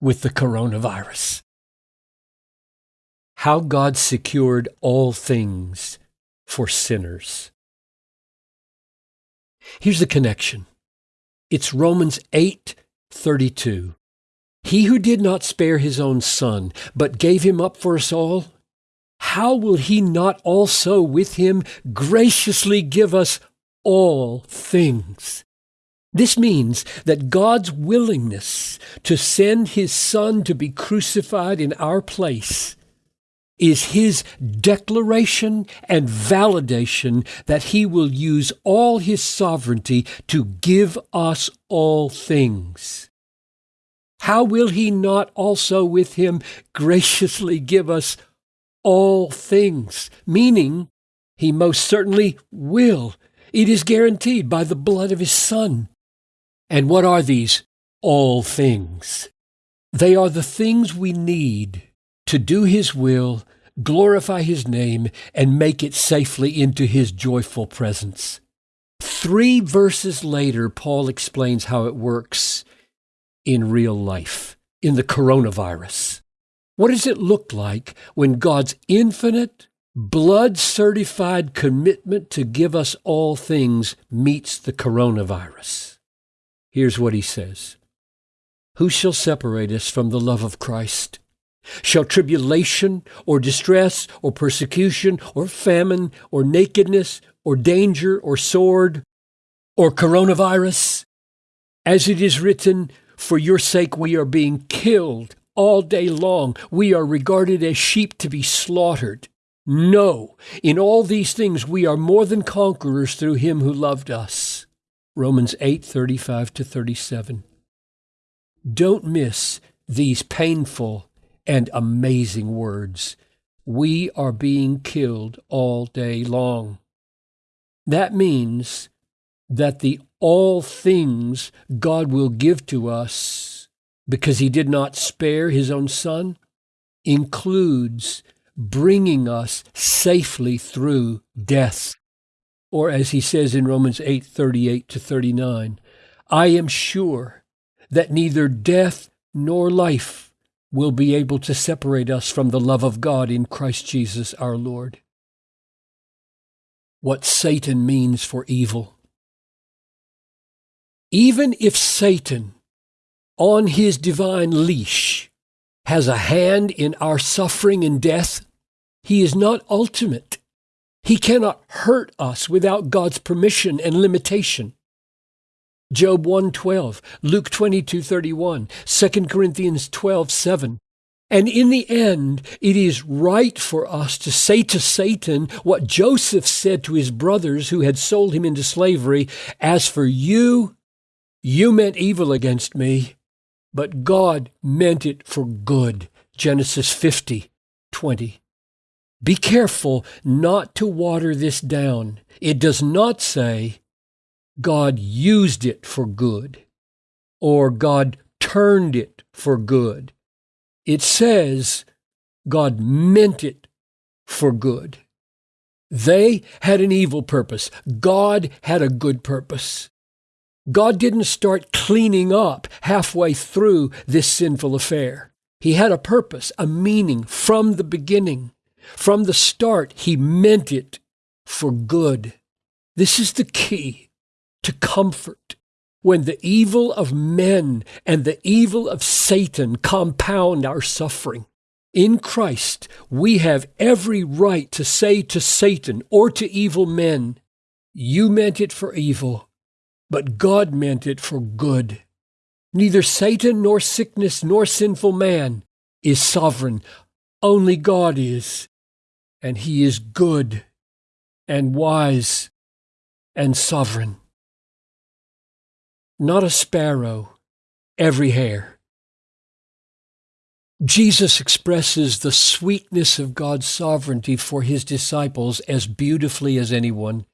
with the coronavirus. How God secured all things for sinners. Here's the connection. It's Romans 8:32. He who did not spare his own son, but gave him up for us all, how will he not also with him graciously give us all things? This means that God's willingness to send his son to be crucified in our place is his declaration and validation that he will use all his sovereignty to give us all things. How will he not also with him graciously give us all things, meaning he most certainly will. It is guaranteed by the blood of his Son. And what are these all things? They are the things we need to do his will, glorify his name, and make it safely into his joyful presence. Three verses later, Paul explains how it works in real life, in the coronavirus. What does it look like when God's infinite, blood certified commitment to give us all things meets the coronavirus? Here's what he says Who shall separate us from the love of Christ? Shall tribulation or distress or persecution or famine or nakedness or danger or sword or coronavirus? As it is written, For your sake we are being killed all day long. We are regarded as sheep to be slaughtered. No, in all these things we are more than conquerors through him who loved us. Romans 8:35 to 37. Don't miss these painful and amazing words. We are being killed all day long. That means that the all things God will give to us because he did not spare his own son includes bringing us safely through death. Or as he says in Romans 8 38 to 39, I am sure that neither death nor life will be able to separate us from the love of God in Christ Jesus our Lord. What Satan means for evil. Even if Satan on his divine leash has a hand in our suffering and death, he is not ultimate. He cannot hurt us without God's permission and limitation. Job 1:12, Luke 22:31, 2 Corinthians 12:7. And in the end, it is right for us to say to Satan what Joseph said to his brothers who had sold him into slavery, as for you, you meant evil against me, but God meant it for good. Genesis 50, 20. Be careful not to water this down. It does not say God used it for good or God turned it for good. It says God meant it for good. They had an evil purpose. God had a good purpose. God didn't start cleaning up halfway through this sinful affair. He had a purpose, a meaning from the beginning. From the start, He meant it for good. This is the key to comfort. When the evil of men and the evil of Satan compound our suffering, in Christ, we have every right to say to Satan or to evil men, You meant it for evil, but God meant it for good. Neither Satan nor sickness nor sinful man is sovereign. Only God is. And he is good and wise and sovereign. Not a sparrow, every hair. Jesus expresses the sweetness of God's sovereignty for his disciples as beautifully as anyone.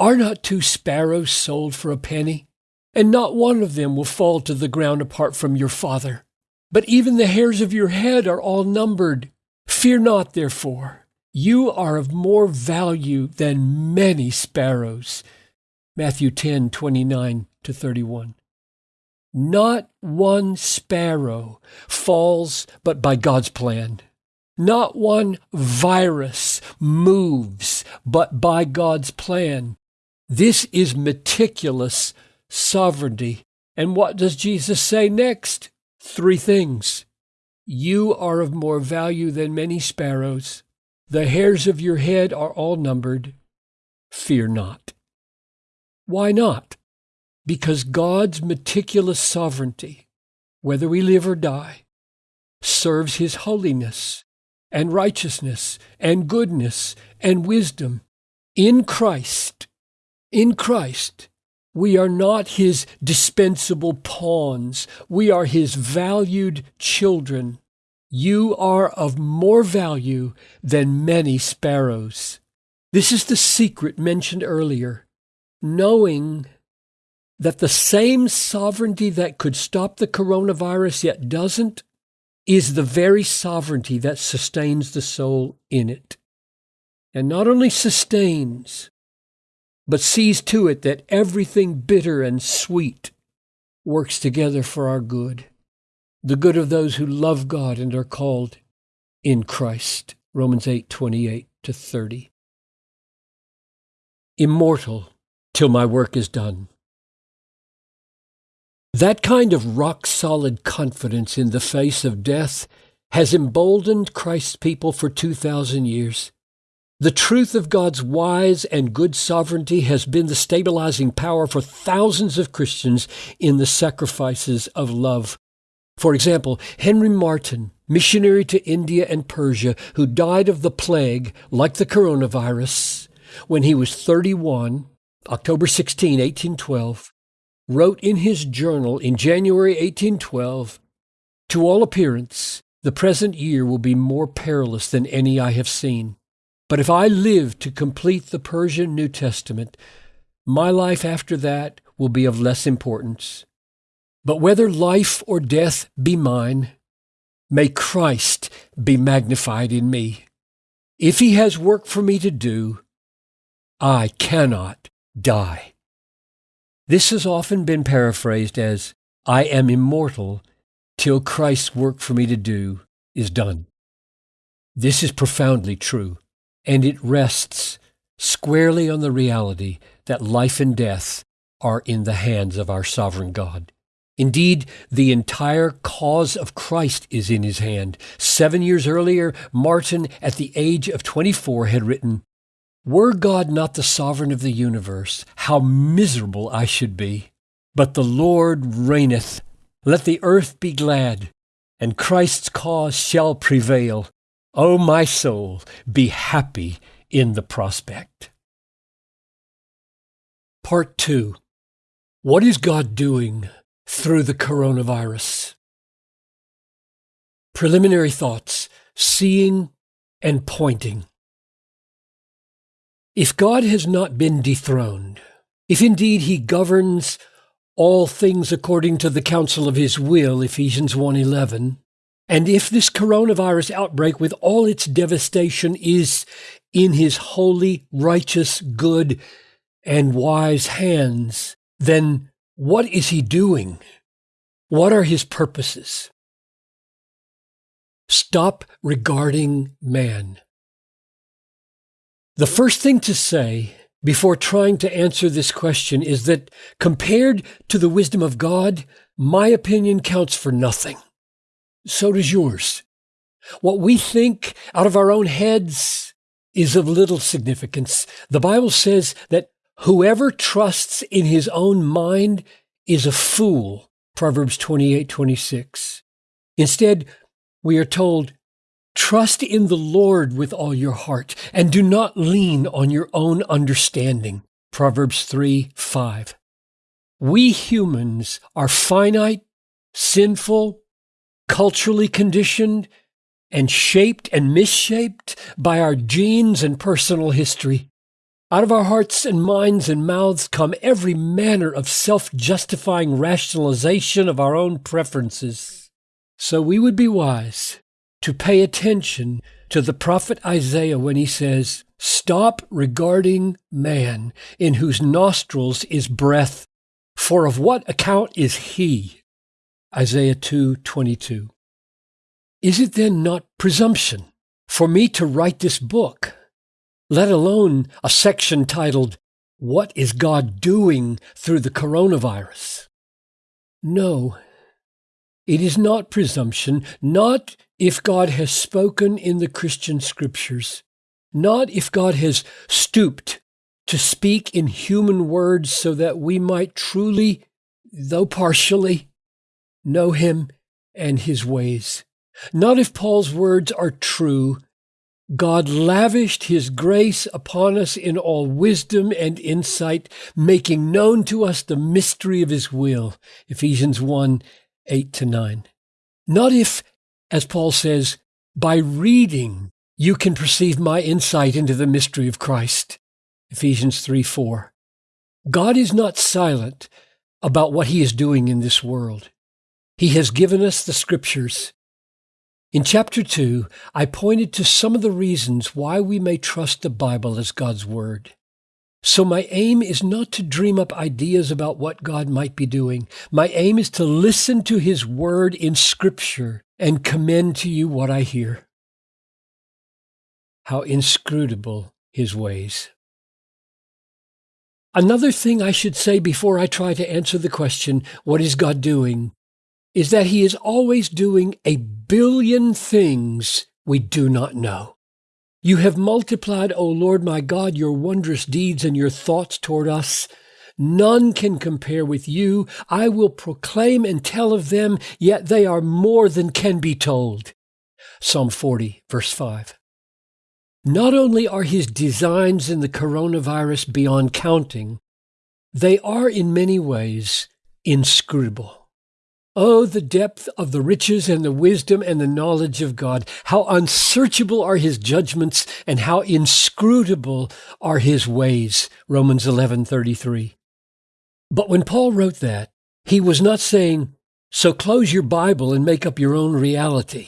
Are not two sparrows sold for a penny? And not one of them will fall to the ground apart from your Father. But even the hairs of your head are all numbered. Fear not, therefore. You are of more value than many sparrows. Matthew 10 29 to 31. Not one sparrow falls but by God's plan. Not one virus moves but by God's plan. This is meticulous sovereignty. And what does Jesus say next? Three things. You are of more value than many sparrows. The hairs of your head are all numbered. Fear not. Why not? Because God's meticulous sovereignty, whether we live or die, serves His holiness and righteousness and goodness and wisdom in Christ in Christ, we are not his dispensable pawns. We are his valued children. You are of more value than many sparrows. This is the secret mentioned earlier. Knowing that the same sovereignty that could stop the coronavirus yet doesn't is the very sovereignty that sustains the soul in it. And not only sustains, but sees to it that everything bitter and sweet works together for our good the good of those who love God and are called in Christ. Romans 8 28 to 30. Immortal till my work is done. That kind of rock solid confidence in the face of death has emboldened Christ's people for 2,000 years. The truth of God's wise and good sovereignty has been the stabilizing power for thousands of Christians in the sacrifices of love for example, Henry Martyn, missionary to India and Persia, who died of the plague like the coronavirus when he was 31, October 16, 1812, wrote in his journal in January 1812 To all appearance, the present year will be more perilous than any I have seen. But if I live to complete the Persian New Testament, my life after that will be of less importance. But whether life or death be mine, may Christ be magnified in me. If he has work for me to do, I cannot die. This has often been paraphrased as, I am immortal till Christ's work for me to do is done. This is profoundly true, and it rests squarely on the reality that life and death are in the hands of our sovereign God. Indeed, the entire cause of Christ is in his hand. Seven years earlier, Martyn, at the age of 24, had written, Were God not the sovereign of the universe, how miserable I should be. But the Lord reigneth. Let the earth be glad, and Christ's cause shall prevail. O my soul, be happy in the prospect. Part 2 What is God doing through the coronavirus. Preliminary thoughts seeing and pointing. If God has not been dethroned, if indeed he governs all things according to the counsel of his will, Ephesians 1:11, and if this coronavirus outbreak with all its devastation is in his holy, righteous, good, and wise hands, then what is he doing? What are his purposes? Stop regarding man. The first thing to say before trying to answer this question is that compared to the wisdom of God, my opinion counts for nothing. So does yours. What we think out of our own heads is of little significance. The Bible says that Whoever trusts in his own mind is a fool. Proverbs 28 26. Instead, we are told, Trust in the Lord with all your heart and do not lean on your own understanding. Proverbs 3 5. We humans are finite, sinful, culturally conditioned, and shaped and misshaped by our genes and personal history. Out of our hearts and minds and mouths come every manner of self justifying rationalization of our own preferences. So we would be wise to pay attention to the prophet Isaiah when he says, Stop regarding man, in whose nostrils is breath, for of what account is he? Isaiah 2:22. Is it then not presumption for me to write this book let alone a section titled, What is God Doing Through the Coronavirus? No, it is not presumption, not if God has spoken in the Christian scriptures, not if God has stooped to speak in human words so that we might truly, though partially, know him and his ways. Not if Paul's words are true God lavished his grace upon us in all wisdom and insight, making known to us the mystery of his will. Ephesians 1 8 to 9. Not if as Paul says, by reading, you can perceive my insight into the mystery of Christ. Ephesians 3 4. God is not silent about what he is doing in this world. He has given us the scriptures. In chapter 2, I pointed to some of the reasons why we may trust the Bible as God's Word. So my aim is not to dream up ideas about what God might be doing. My aim is to listen to His Word in Scripture and commend to you what I hear. How inscrutable His ways. Another thing I should say before I try to answer the question, what is God doing? Is that He is always doing a billion things we do not know. You have multiplied, O Lord my God, your wondrous deeds and your thoughts toward us. None can compare with you. I will proclaim and tell of them, yet they are more than can be told. Psalm 40, verse 5. Not only are his designs in the coronavirus beyond counting, they are in many ways inscrutable. Oh, the depth of the riches and the wisdom and the knowledge of God. How unsearchable are his judgments and how inscrutable are his ways. Romans 11:33. But when Paul wrote that, he was not saying, so close your Bible and make up your own reality.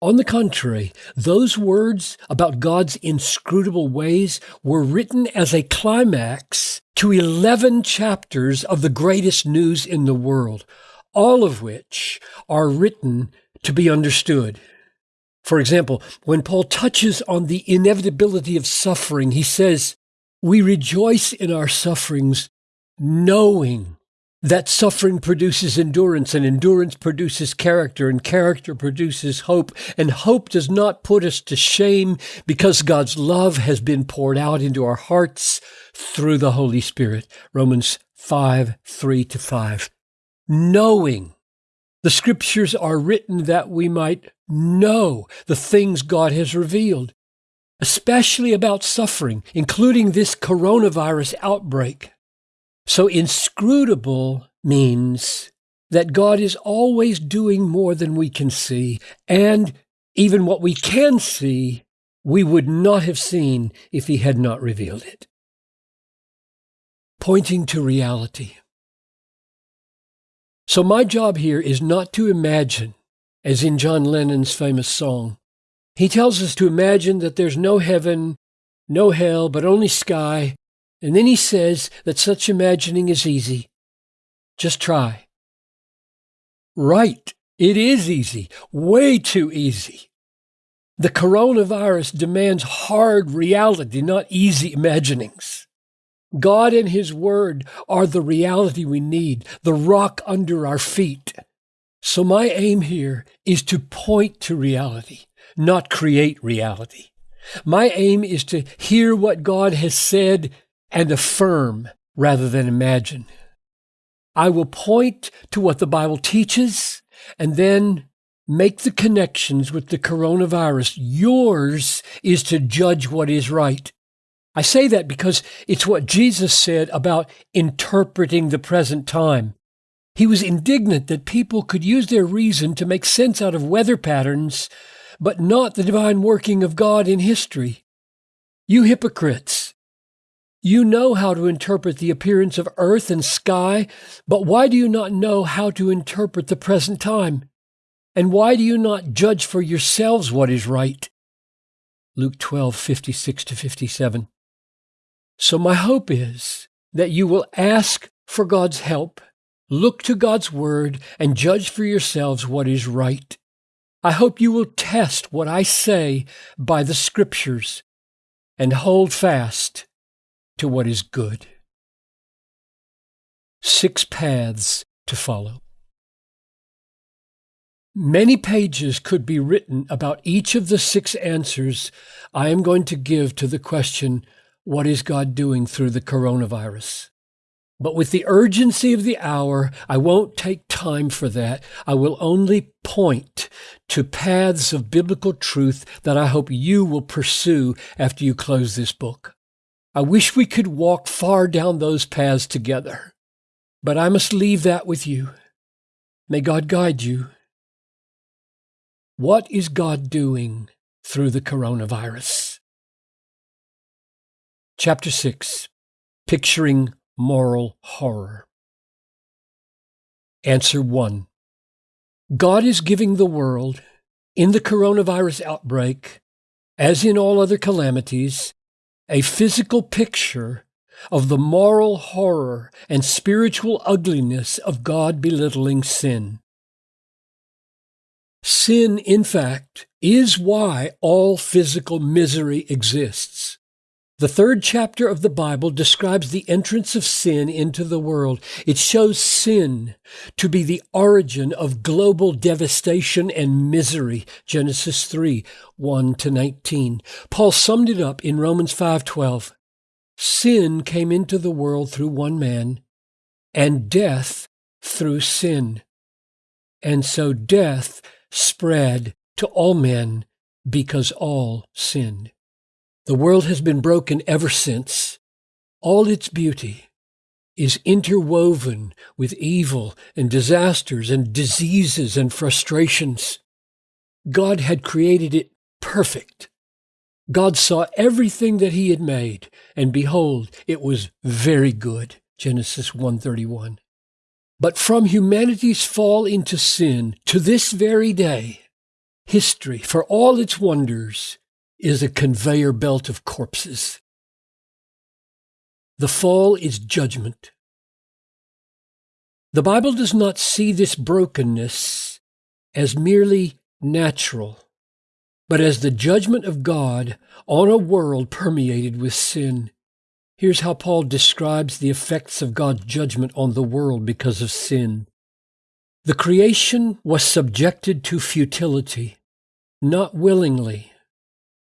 On the contrary, those words about God's inscrutable ways were written as a climax to 11 chapters of the greatest news in the world all of which are written to be understood. For example, when Paul touches on the inevitability of suffering, he says, We rejoice in our sufferings, knowing that suffering produces endurance, and endurance produces character, and character produces hope. And hope does not put us to shame because God's love has been poured out into our hearts through the Holy Spirit. Romans 5 3 to 5 knowing. The scriptures are written that we might know the things God has revealed, especially about suffering, including this coronavirus outbreak. So inscrutable means that God is always doing more than we can see, and even what we can see, we would not have seen if He had not revealed it. Pointing to reality. So my job here is not to imagine, as in John Lennon's famous song. He tells us to imagine that there's no heaven, no hell, but only sky. And then he says that such imagining is easy. Just try. Right. It is easy. Way too easy. The coronavirus demands hard reality, not easy imaginings. God and His Word are the reality we need, the rock under our feet. So my aim here is to point to reality, not create reality. My aim is to hear what God has said and affirm rather than imagine. I will point to what the Bible teaches and then make the connections with the coronavirus. Yours is to judge what is right. I say that because it's what Jesus said about interpreting the present time. He was indignant that people could use their reason to make sense out of weather patterns, but not the divine working of God in history. You hypocrites! You know how to interpret the appearance of earth and sky, but why do you not know how to interpret the present time? And why do you not judge for yourselves what is right? Luke 12, 56 to 57. So my hope is that you will ask for God's help, look to God's word, and judge for yourselves what is right. I hope you will test what I say by the scriptures and hold fast to what is good. Six paths to follow. Many pages could be written about each of the six answers I am going to give to the question what is God doing through the coronavirus? But with the urgency of the hour, I won't take time for that. I will only point to paths of biblical truth that I hope you will pursue after you close this book. I wish we could walk far down those paths together, but I must leave that with you. May God guide you What is God doing through the coronavirus? Chapter 6 Picturing Moral Horror. Answer 1 God is giving the world, in the coronavirus outbreak, as in all other calamities, a physical picture of the moral horror and spiritual ugliness of God belittling sin. Sin, in fact, is why all physical misery exists. The third chapter of the Bible describes the entrance of sin into the world. It shows sin to be the origin of global devastation and misery. Genesis 3, 1 to 19. Paul summed it up in Romans 5:12. Sin came into the world through one man, and death through sin. And so death spread to all men because all sinned. The world has been broken ever since. All its beauty is interwoven with evil and disasters and diseases and frustrations. God had created it perfect. God saw everything that he had made, and behold, it was very good. Genesis 131. But from humanity's fall into sin to this very day, history, for all its wonders, is a conveyor belt of corpses. The fall is judgment. The Bible does not see this brokenness as merely natural, but as the judgment of God on a world permeated with sin. Here's how Paul describes the effects of God's judgment on the world because of sin. The creation was subjected to futility, not willingly,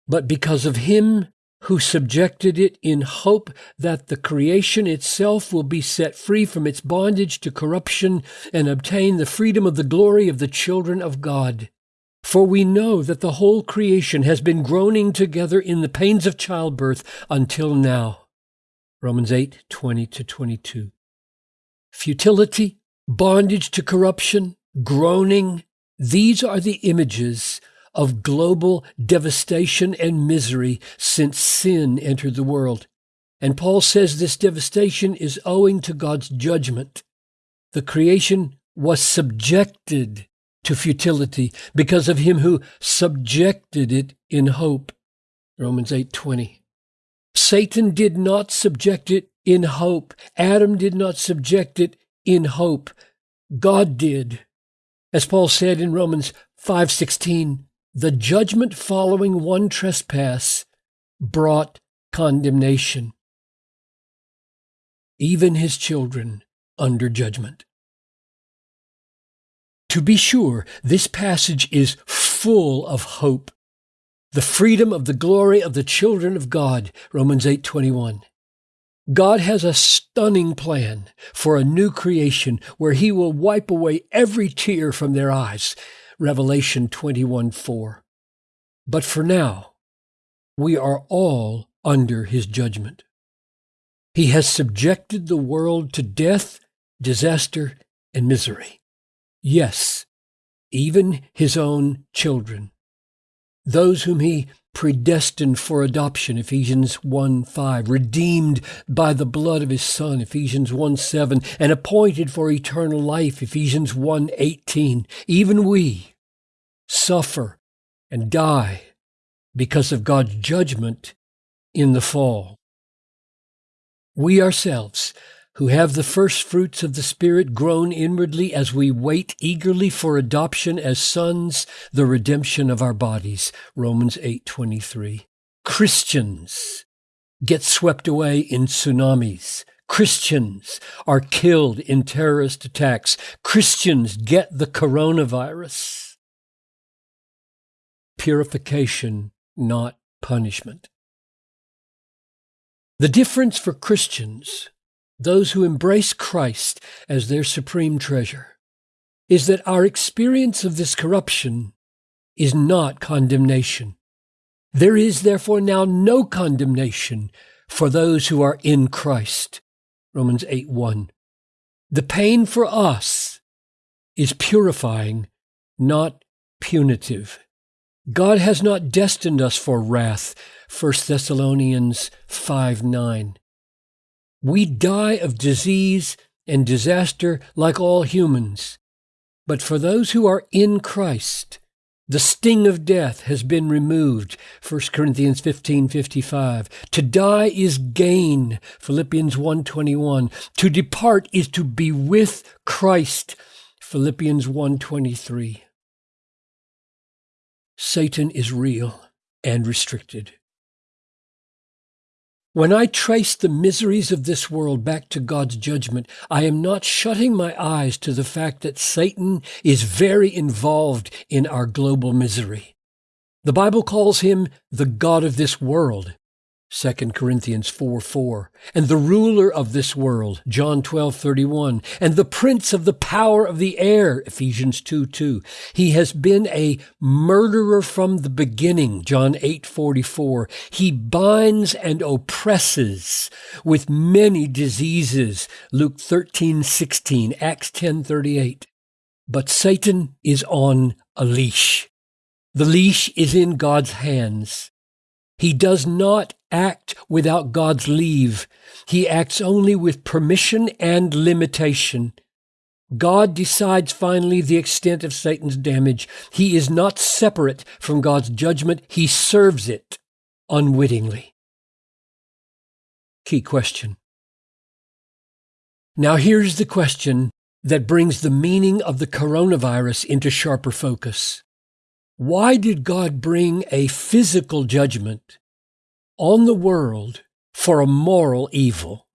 but because of him who subjected it in hope that the creation itself will be set free from its bondage to corruption and obtain the freedom of the glory of the children of God. For we know that the whole creation has been groaning together in the pains of childbirth until now. Romans 8, 20 to 22. Futility, bondage to corruption, groaning, these are the images of global devastation and misery since sin entered the world. And Paul says this devastation is owing to God's judgment. The creation was subjected to futility because of him who subjected it in hope. Romans 8:20. Satan did not subject it in hope. Adam did not subject it in hope. God did. As Paul said in Romans 5:16, the judgment following one trespass brought condemnation. Even his children under judgment. To be sure, this passage is full of hope the freedom of the glory of the children of God, Romans 8:21. God has a stunning plan for a new creation where he will wipe away every tear from their eyes, Revelation 21:4. But for now, we are all under his judgment. He has subjected the world to death, disaster, and misery. Yes, even his own children those whom he predestined for adoption, Ephesians 1 5, redeemed by the blood of his Son, Ephesians 1 7, and appointed for eternal life, Ephesians 1 18. Even we suffer and die because of God's judgment in the fall. We ourselves who have the first fruits of the Spirit grown inwardly as we wait eagerly for adoption as sons, the redemption of our bodies. Romans 8:23. Christians get swept away in tsunamis. Christians are killed in terrorist attacks. Christians get the coronavirus. Purification, not punishment. The difference for Christians those who embrace Christ as their supreme treasure, is that our experience of this corruption is not condemnation. There is therefore now no condemnation for those who are in Christ. Romans 8 1. The pain for us is purifying, not punitive. God has not destined us for wrath. 1 Thessalonians 5 9. We die of disease and disaster like all humans. But for those who are in Christ, the sting of death has been removed. 1 Corinthians 15:55. To die is gain. Philippians 1:21. To depart is to be with Christ. Philippians 1:23. Satan is real and restricted. When I trace the miseries of this world back to God's judgment, I am not shutting my eyes to the fact that Satan is very involved in our global misery. The Bible calls him the God of this world. 2 Corinthians 4 4, and the ruler of this world, John twelve thirty one, and the prince of the power of the air, Ephesians 2 2. He has been a murderer from the beginning, John eight forty four. He binds and oppresses with many diseases, Luke thirteen sixteen, Acts ten thirty eight. But Satan is on a leash. The leash is in God's hands. He does not act without God's leave. He acts only with permission and limitation. God decides finally the extent of Satan's damage. He is not separate from God's judgment. He serves it unwittingly. Key question. Now here's the question that brings the meaning of the coronavirus into sharper focus. Why did God bring a physical judgment on the world for a moral evil?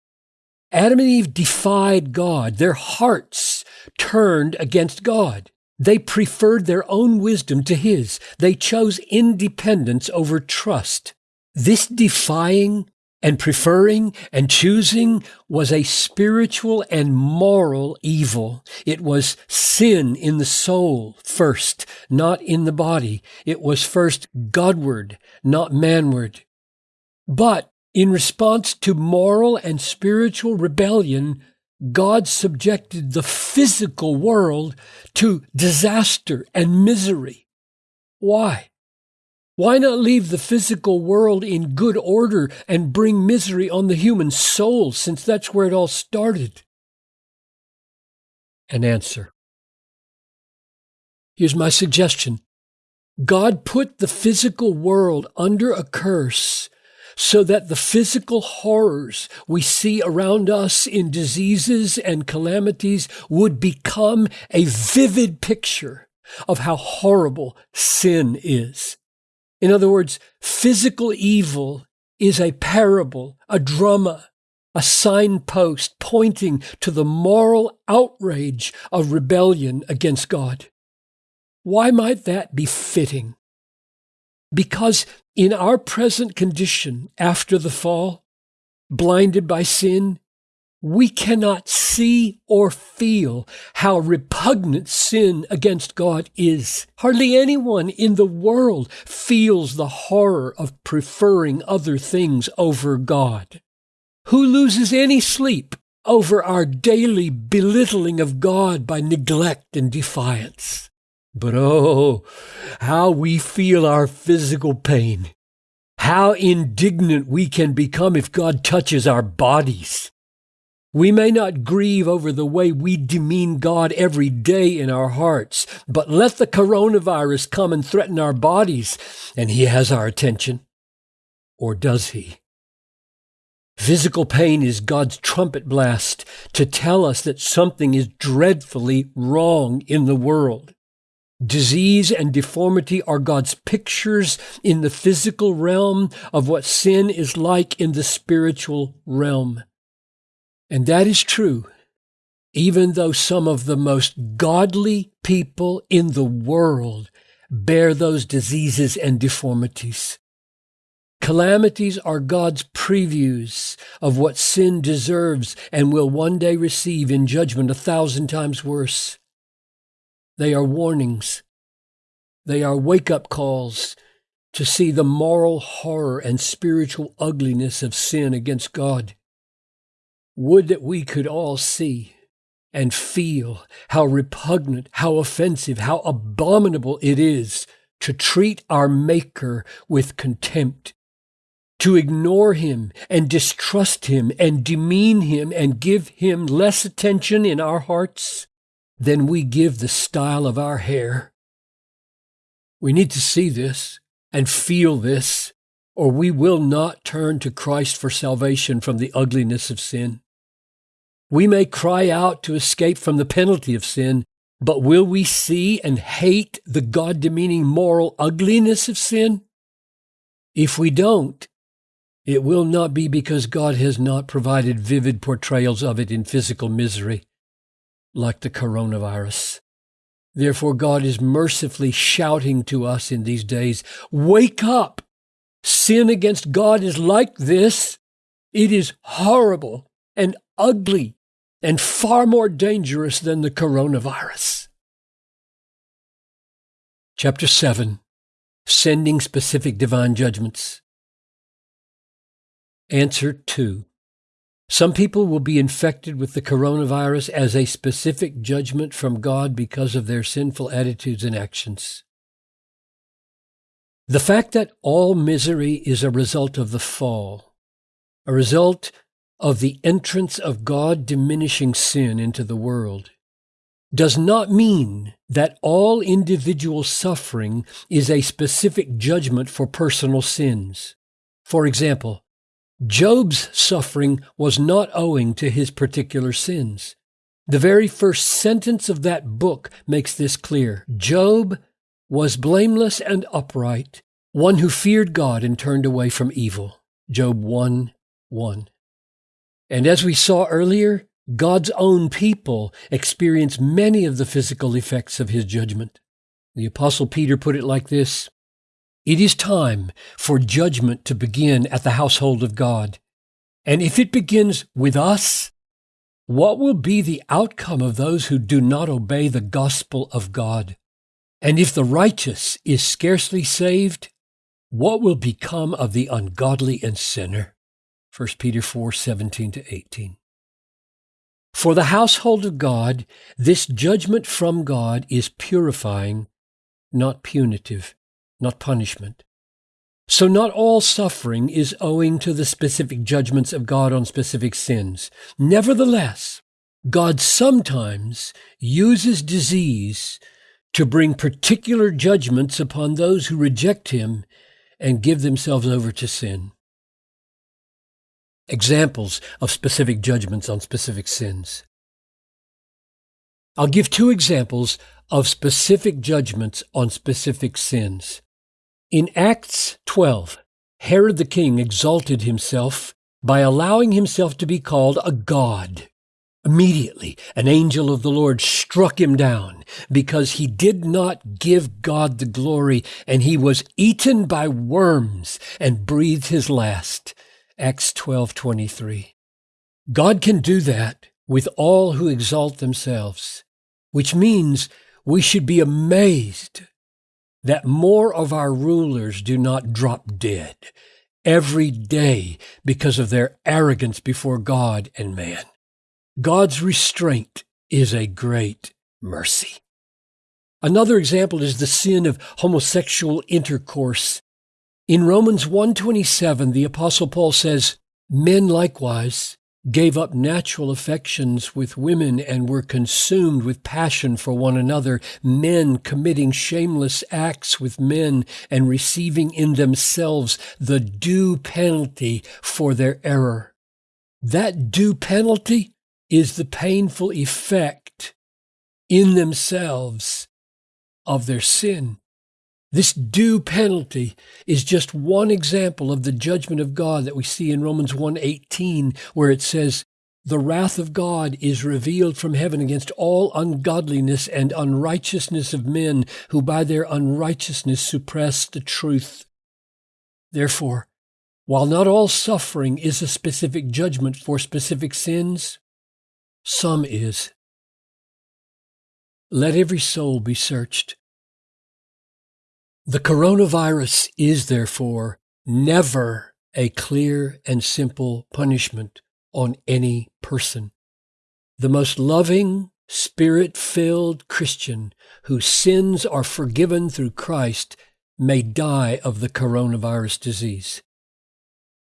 Adam and Eve defied God. Their hearts turned against God. They preferred their own wisdom to his. They chose independence over trust. This defying and preferring and choosing was a spiritual and moral evil. It was sin in the soul first, not in the body. It was first Godward, not manward. But in response to moral and spiritual rebellion, God subjected the physical world to disaster and misery. Why? Why not leave the physical world in good order and bring misery on the human soul, since that's where it all started? An answer. Here's my suggestion God put the physical world under a curse so that the physical horrors we see around us in diseases and calamities would become a vivid picture of how horrible sin is. In other words, physical evil is a parable, a drama, a signpost pointing to the moral outrage of rebellion against God. Why might that be fitting? Because in our present condition after the fall, blinded by sin, we cannot see or feel how repugnant sin against God is. Hardly anyone in the world feels the horror of preferring other things over God. Who loses any sleep over our daily belittling of God by neglect and defiance? But oh, how we feel our physical pain. How indignant we can become if God touches our bodies. We may not grieve over the way we demean God every day in our hearts, but let the coronavirus come and threaten our bodies, and He has our attention. Or does He? Physical pain is God's trumpet blast to tell us that something is dreadfully wrong in the world. Disease and deformity are God's pictures in the physical realm of what sin is like in the spiritual realm. And that is true, even though some of the most godly people in the world bear those diseases and deformities. Calamities are God's previews of what sin deserves and will one day receive in judgment a thousand times worse. They are warnings. They are wake up calls to see the moral horror and spiritual ugliness of sin against God. Would that we could all see and feel how repugnant, how offensive, how abominable it is to treat our Maker with contempt, to ignore him and distrust him and demean him and give him less attention in our hearts than we give the style of our hair. We need to see this and feel this, or we will not turn to Christ for salvation from the ugliness of sin. We may cry out to escape from the penalty of sin, but will we see and hate the God demeaning moral ugliness of sin? If we don't, it will not be because God has not provided vivid portrayals of it in physical misery, like the coronavirus. Therefore, God is mercifully shouting to us in these days Wake up! Sin against God is like this. It is horrible and ugly and far more dangerous than the coronavirus. Chapter 7 Sending Specific Divine Judgments. Answer 2 Some people will be infected with the coronavirus as a specific judgment from God because of their sinful attitudes and actions. The fact that all misery is a result of the fall, a result of the entrance of God diminishing sin into the world does not mean that all individual suffering is a specific judgment for personal sins. For example, Job's suffering was not owing to his particular sins. The very first sentence of that book makes this clear. Job was blameless and upright, one who feared God and turned away from evil. Job 1 1. And as we saw earlier, God's own people experience many of the physical effects of his judgment. The Apostle Peter put it like this It is time for judgment to begin at the household of God. And if it begins with us, what will be the outcome of those who do not obey the gospel of God? And if the righteous is scarcely saved, what will become of the ungodly and sinner? 1 Peter 4 17 to 18. For the household of God, this judgment from God is purifying, not punitive, not punishment. So not all suffering is owing to the specific judgments of God on specific sins. Nevertheless, God sometimes uses disease to bring particular judgments upon those who reject Him and give themselves over to sin examples of specific judgments on specific sins. I'll give two examples of specific judgments on specific sins. In Acts 12, Herod the king exalted himself by allowing himself to be called a god. Immediately, an angel of the Lord struck him down because he did not give God the glory, and he was eaten by worms and breathed his last. Acts 12:23. God can do that with all who exalt themselves, which means we should be amazed that more of our rulers do not drop dead every day because of their arrogance before God and man. God's restraint is a great mercy. Another example is the sin of homosexual intercourse in Romans 1:27, the apostle Paul says, "Men likewise gave up natural affections with women and were consumed with passion for one another, men committing shameless acts with men and receiving in themselves the due penalty for their error." That due penalty is the painful effect in themselves of their sin. This due penalty is just one example of the judgment of God that we see in Romans 1:18 where it says the wrath of God is revealed from heaven against all ungodliness and unrighteousness of men who by their unrighteousness suppress the truth. Therefore, while not all suffering is a specific judgment for specific sins, some is. Let every soul be searched the coronavirus is therefore never a clear and simple punishment on any person. The most loving, spirit filled Christian whose sins are forgiven through Christ may die of the coronavirus disease.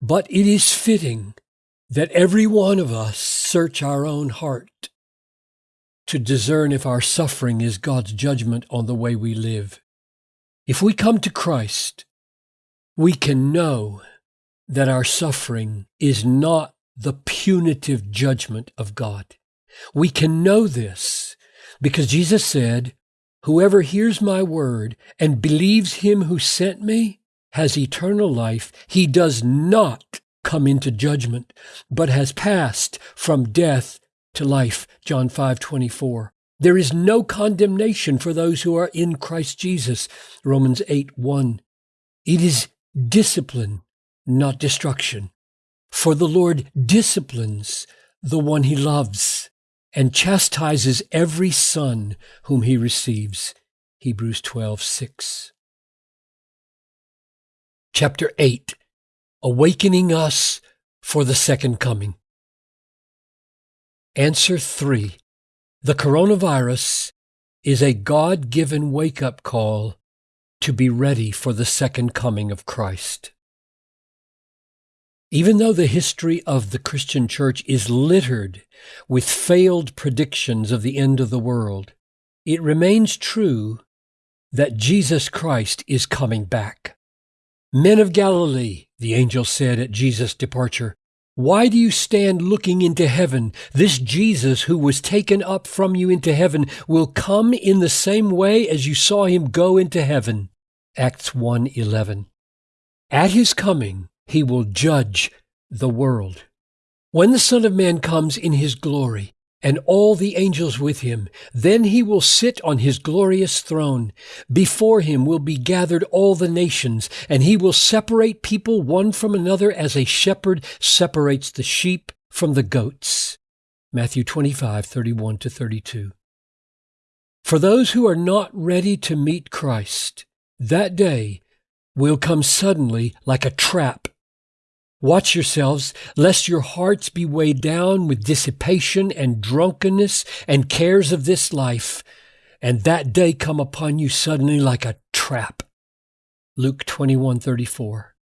But it is fitting that every one of us search our own heart to discern if our suffering is God's judgment on the way we live. If we come to Christ, we can know that our suffering is not the punitive judgment of God. We can know this because Jesus said, Whoever hears my word and believes him who sent me has eternal life. He does not come into judgment, but has passed from death to life. John 5 24. There is no condemnation for those who are in Christ Jesus. Romans 8 1. It is discipline, not destruction. For the Lord disciplines the one he loves and chastises every son whom he receives. Hebrews 12 6. Chapter 8 Awakening Us for the Second Coming. Answer 3 The coronavirus is a God given wake up call to be ready for the second coming of Christ. Even though the history of the Christian church is littered with failed predictions of the end of the world, it remains true that Jesus Christ is coming back. Men of Galilee, the angel said at Jesus' departure, why do you stand looking into heaven? This Jesus who was taken up from you into heaven will come in the same way as you saw him go into heaven. Acts 1:11. At his coming, he will judge the world. When the Son of Man comes in his glory, and all the angels with him. Then he will sit on his glorious throne. Before him will be gathered all the nations, and he will separate people one from another as a shepherd separates the sheep from the goats. Matthew 25, 31 to 32. For those who are not ready to meet Christ, that day will come suddenly like a trap Watch yourselves, lest your hearts be weighed down with dissipation and drunkenness and cares of this life, and that day come upon you suddenly like a trap. Luke 21:34.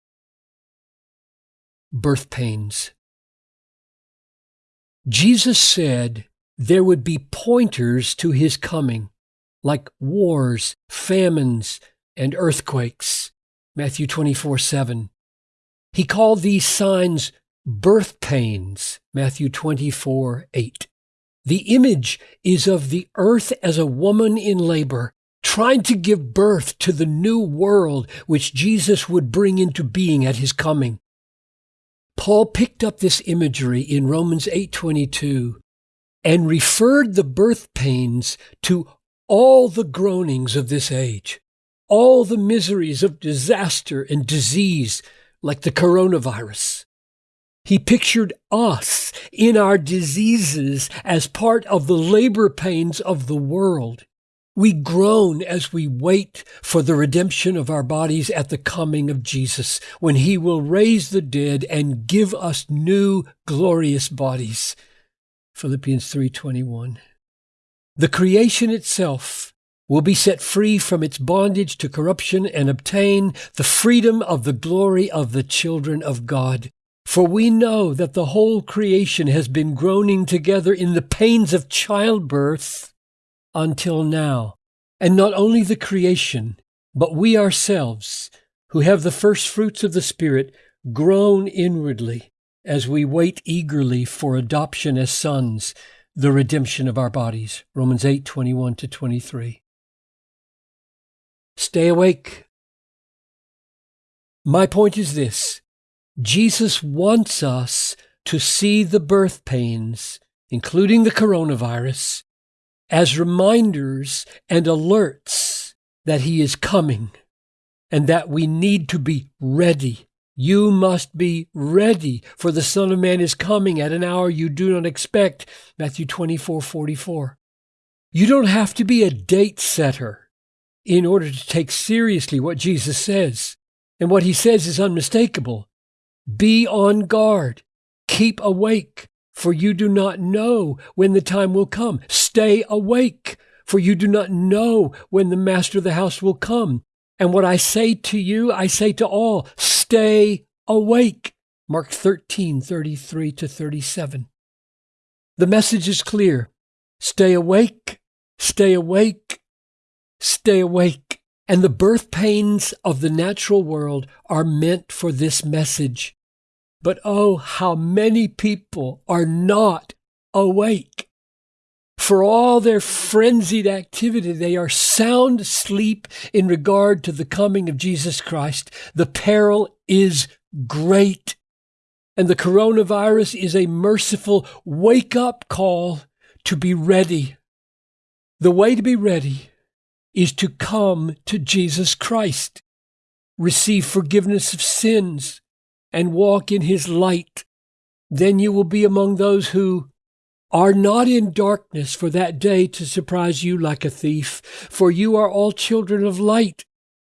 Birth pains. Jesus said there would be pointers to his coming, like wars, famines, and earthquakes. Matthew 24 7. He called these signs birth pains, Matthew 24, 8. The image is of the earth as a woman in labor, trying to give birth to the new world which Jesus would bring into being at his coming. Paul picked up this imagery in Romans 8:22 and referred the birth pains to all the groanings of this age, all the miseries of disaster and disease like the coronavirus. He pictured us in our diseases as part of the labor pains of the world. We groan as we wait for the redemption of our bodies at the coming of Jesus, when he will raise the dead and give us new glorious bodies. Philippians 3:21. The creation itself will be set free from its bondage to corruption and obtain the freedom of the glory of the children of God. For we know that the whole creation has been groaning together in the pains of childbirth until now. And not only the creation, but we ourselves, who have the first fruits of the Spirit, groan inwardly as we wait eagerly for adoption as sons, the redemption of our bodies. Romans 8, 21 to 23. Stay awake. My point is this Jesus wants us to see the birth pains, including the coronavirus, as reminders and alerts that He is coming and that we need to be ready. You must be ready, for the Son of Man is coming at an hour you do not expect. Matthew 24 44. You don't have to be a date setter in order to take seriously what Jesus says. And what he says is unmistakable. Be on guard. Keep awake. for you do not know when the time will come. Stay awake, for you do not know when the master of the house will come. And what I say to you, I say to all, stay awake. Mark 13, 33 to 37. The message is clear. Stay awake, stay awake, stay awake. And the birth pains of the natural world are meant for this message. But oh, how many people are not awake. For all their frenzied activity, they are sound asleep in regard to the coming of Jesus Christ. The peril is great. And the coronavirus is a merciful wake up call to be ready. The way to be ready is to come to Jesus Christ, receive forgiveness of sins, and walk in his light. Then you will be among those who are not in darkness for that day to surprise you like a thief, for you are all children of light.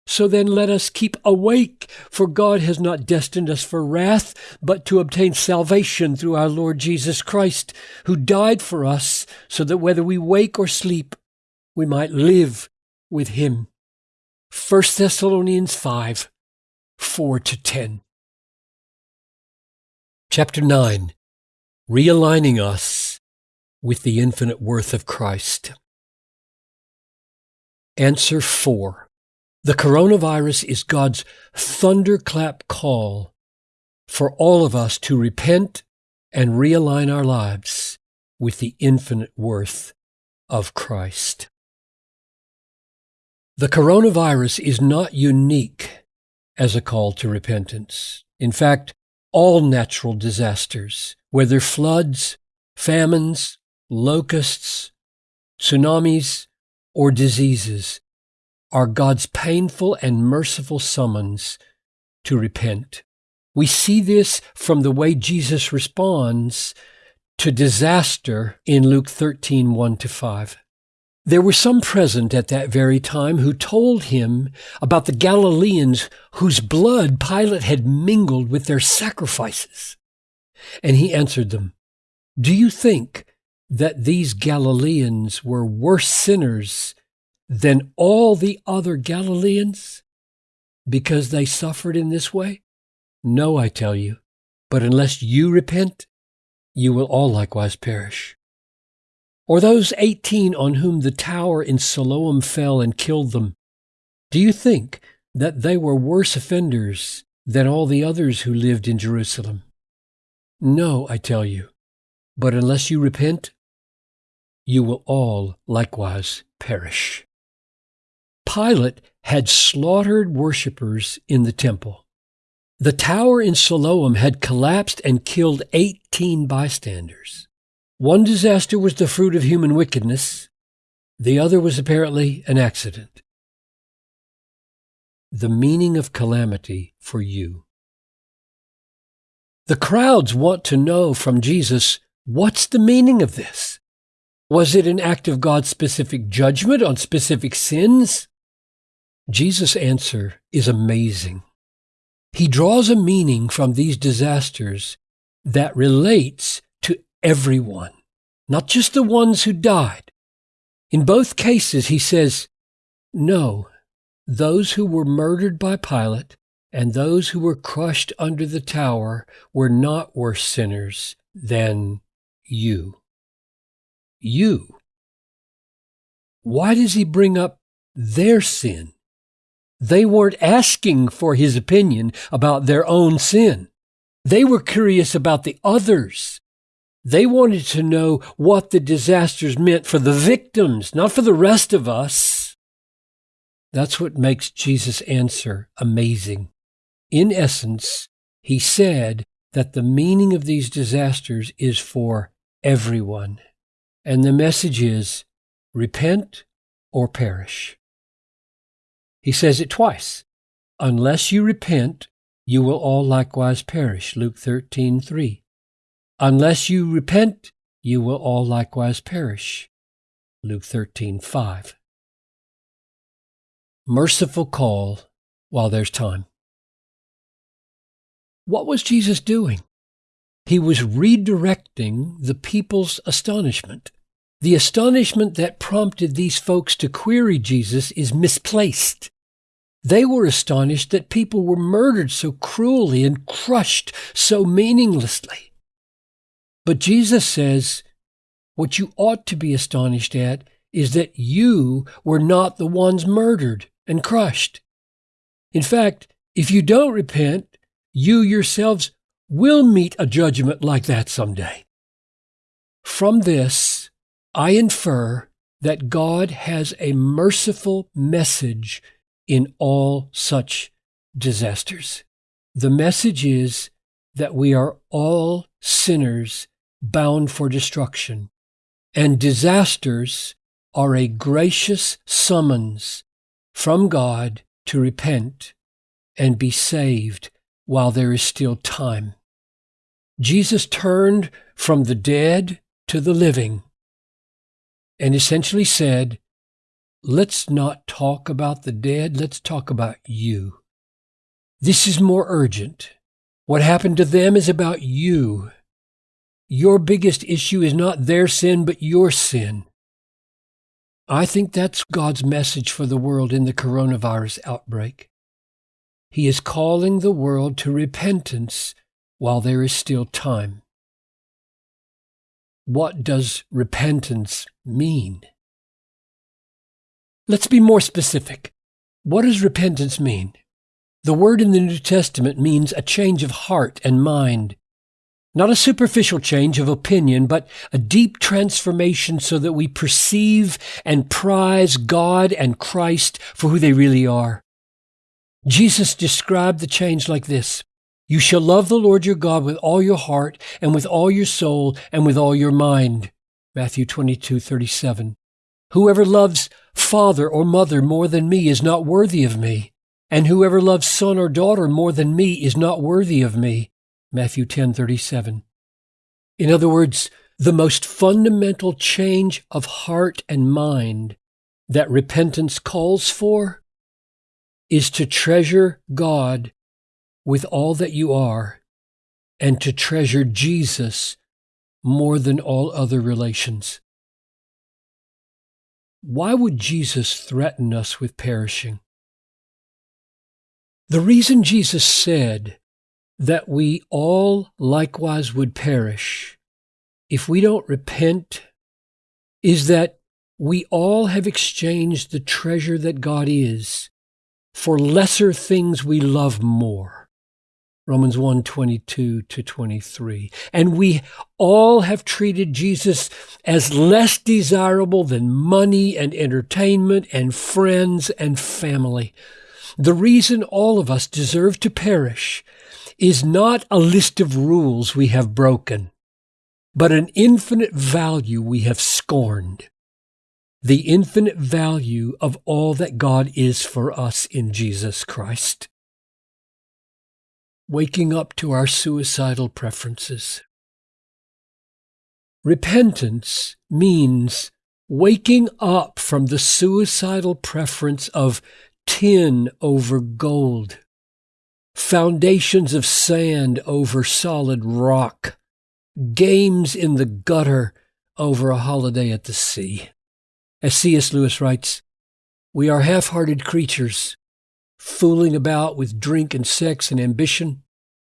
So then let us keep awake, for God has not destined us for wrath, but to obtain salvation through our Lord Jesus Christ, who died for us, so that whether we wake or sleep, we might live with him. 1 Thessalonians 5 4 to 10. Chapter 9 Realigning Us with the Infinite Worth of Christ. Answer 4 The coronavirus is God's thunderclap call for all of us to repent and realign our lives with the infinite worth of Christ. The coronavirus is not unique as a call to repentance. In fact, all natural disasters, whether floods, famines, locusts, tsunamis, or diseases, are God's painful and merciful summons to repent. We see this from the way Jesus responds to disaster in Luke 13, 1 to 5. There were some present at that very time who told him about the Galileans whose blood Pilate had mingled with their sacrifices. And he answered them, Do you think that these Galileans were worse sinners than all the other Galileans because they suffered in this way? No, I tell you, but unless you repent, you will all likewise perish. Or those 18 on whom the tower in Siloam fell and killed them, do you think that they were worse offenders than all the others who lived in Jerusalem? No, I tell you, but unless you repent, you will all likewise perish. Pilate had slaughtered worshippers in the temple. The tower in Siloam had collapsed and killed 18 bystanders. One disaster was the fruit of human wickedness, the other was apparently an accident. The meaning of calamity for you. The crowds want to know from Jesus what's the meaning of this? Was it an act of God's specific judgment on specific sins? Jesus' answer is amazing. He draws a meaning from these disasters that relates everyone, not just the ones who died. In both cases, he says, no, those who were murdered by Pilate and those who were crushed under the tower were not worse sinners than you. You. Why does he bring up their sin? They weren't asking for his opinion about their own sin. They were curious about the others. They wanted to know what the disasters meant for the victims, not for the rest of us. That's what makes Jesus' answer amazing. In essence, he said that the meaning of these disasters is for everyone. And the message is repent or perish. He says it twice. Unless you repent, you will all likewise perish. Luke 13, 3. Unless you repent, you will all likewise perish. Luke 13, 5. Merciful call while there's time. What was Jesus doing? He was redirecting the people's astonishment. The astonishment that prompted these folks to query Jesus is misplaced. They were astonished that people were murdered so cruelly and crushed so meaninglessly. But Jesus says, what you ought to be astonished at is that you were not the ones murdered and crushed. In fact, if you don't repent, you yourselves will meet a judgment like that someday. From this, I infer that God has a merciful message in all such disasters. The message is that we are all sinners bound for destruction, and disasters are a gracious summons from God to repent and be saved while there is still time. Jesus turned from the dead to the living and essentially said, Let's not talk about the dead, let's talk about you. This is more urgent. What happened to them is about you. Your biggest issue is not their sin, but your sin. I think that's God's message for the world in the coronavirus outbreak. He is calling the world to repentance while there is still time. What does repentance mean? Let's be more specific. What does repentance mean? The word in the New Testament means a change of heart and mind. Not a superficial change of opinion, but a deep transformation so that we perceive and prize God and Christ for who they really are. Jesus described the change like this you shall love the Lord your God with all your heart and with all your soul and with all your mind. Matthew 22, 37. Whoever loves father or mother more than me is not worthy of me. And whoever loves son or daughter more than me is not worthy of me. Matthew 10, 37. In other words, the most fundamental change of heart and mind that repentance calls for is to treasure God with all that you are and to treasure Jesus more than all other relations. Why would Jesus threaten us with perishing? The reason Jesus said that we all likewise would perish if we don't repent is that we all have exchanged the treasure that God is for lesser things we love more. Romans 1 22 to 23. And we all have treated Jesus as less desirable than money and entertainment and friends and family. The reason all of us deserve to perish is not a list of rules we have broken, but an infinite value we have scorned. The infinite value of all that God is for us in Jesus Christ waking up to our suicidal preferences. Repentance means waking up from the suicidal preference of tin over gold, foundations of sand over solid rock, games in the gutter over a holiday at the sea. As C.S. Lewis writes, we are half hearted creatures fooling about with drink and sex and ambition,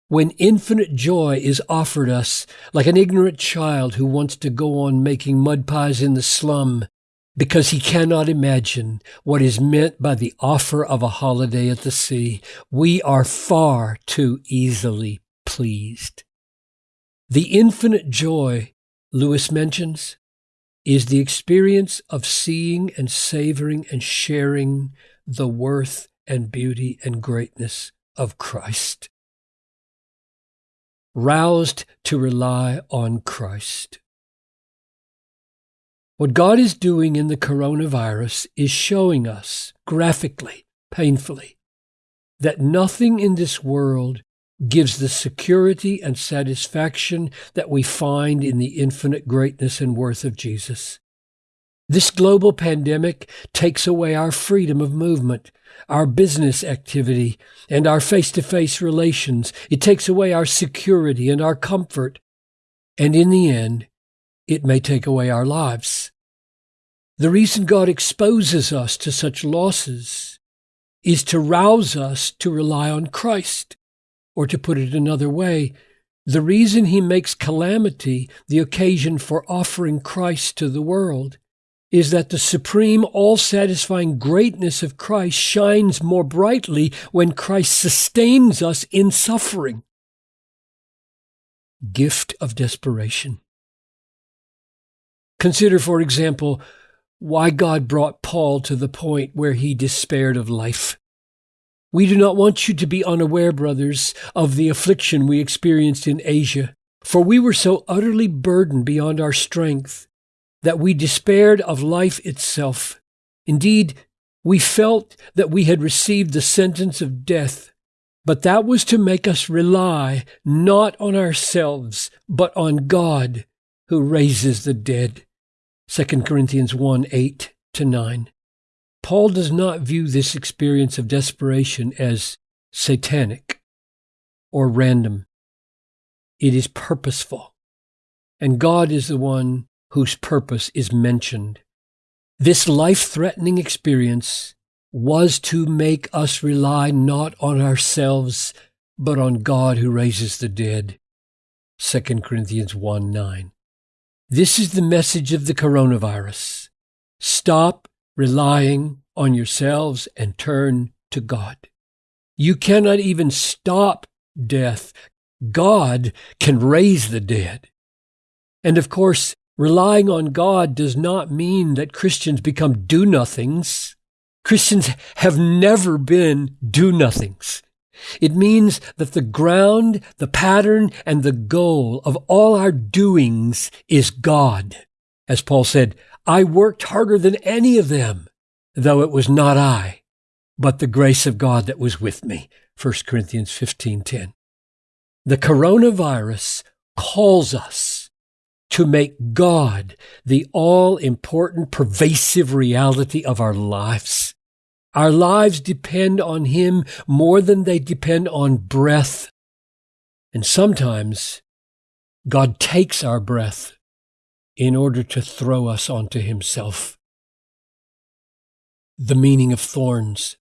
when infinite joy is offered us like an ignorant child who wants to go on making mud pies in the slum because he cannot imagine what is meant by the offer of a holiday at the sea, we are far too easily pleased. The infinite joy Lewis mentions is the experience of seeing and savoring and sharing the worth and beauty and greatness of Christ. Roused to rely on Christ. What God is doing in the coronavirus is showing us graphically, painfully, that nothing in this world gives the security and satisfaction that we find in the infinite greatness and worth of Jesus. This global pandemic takes away our freedom of movement, our business activity, and our face to face relations. It takes away our security and our comfort. And in the end, it may take away our lives. The reason God exposes us to such losses is to rouse us to rely on Christ. Or to put it another way, the reason he makes calamity the occasion for offering Christ to the world is that the supreme, all satisfying greatness of Christ shines more brightly when Christ sustains us in suffering. Gift of desperation. Consider, for example, why God brought Paul to the point where he despaired of life. We do not want you to be unaware, brothers, of the affliction we experienced in Asia, for we were so utterly burdened beyond our strength that we despaired of life itself. Indeed, we felt that we had received the sentence of death, but that was to make us rely not on ourselves, but on God who raises the dead. 2 Corinthians 1 8 to 9. Paul does not view this experience of desperation as satanic or random. It is purposeful. And God is the one whose purpose is mentioned. This life threatening experience was to make us rely not on ourselves, but on God who raises the dead. 2 Corinthians 1 9. This is the message of the coronavirus. Stop relying on yourselves and turn to God. You cannot even stop death. God can raise the dead. And of course, relying on God does not mean that Christians become do nothings. Christians have never been do nothings. It means that the ground, the pattern, and the goal of all our doings is God. As Paul said, I worked harder than any of them, though it was not I, but the grace of God that was with me. 1 Corinthians 15:10. The coronavirus calls us to make God the all important pervasive reality of our lives. Our lives depend on Him more than they depend on breath. And sometimes God takes our breath in order to throw us onto himself. The meaning of thorns.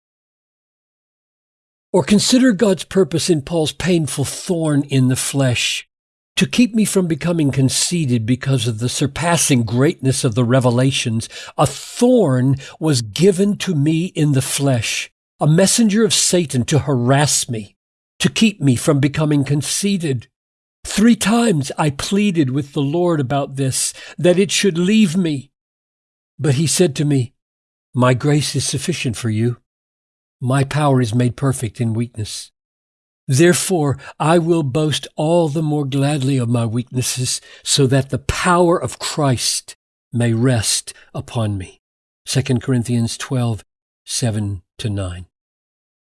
Or consider God's purpose in Paul's painful thorn in the flesh to keep me from becoming conceited because of the surpassing greatness of the revelations. A thorn was given to me in the flesh, a messenger of Satan to harass me, to keep me from becoming conceited. Three times I pleaded with the Lord about this, that it should leave me. But he said to me, My grace is sufficient for you. My power is made perfect in weakness. Therefore, I will boast all the more gladly of my weaknesses, so that the power of Christ may rest upon me. 2 Corinthians 12, 7 to 9.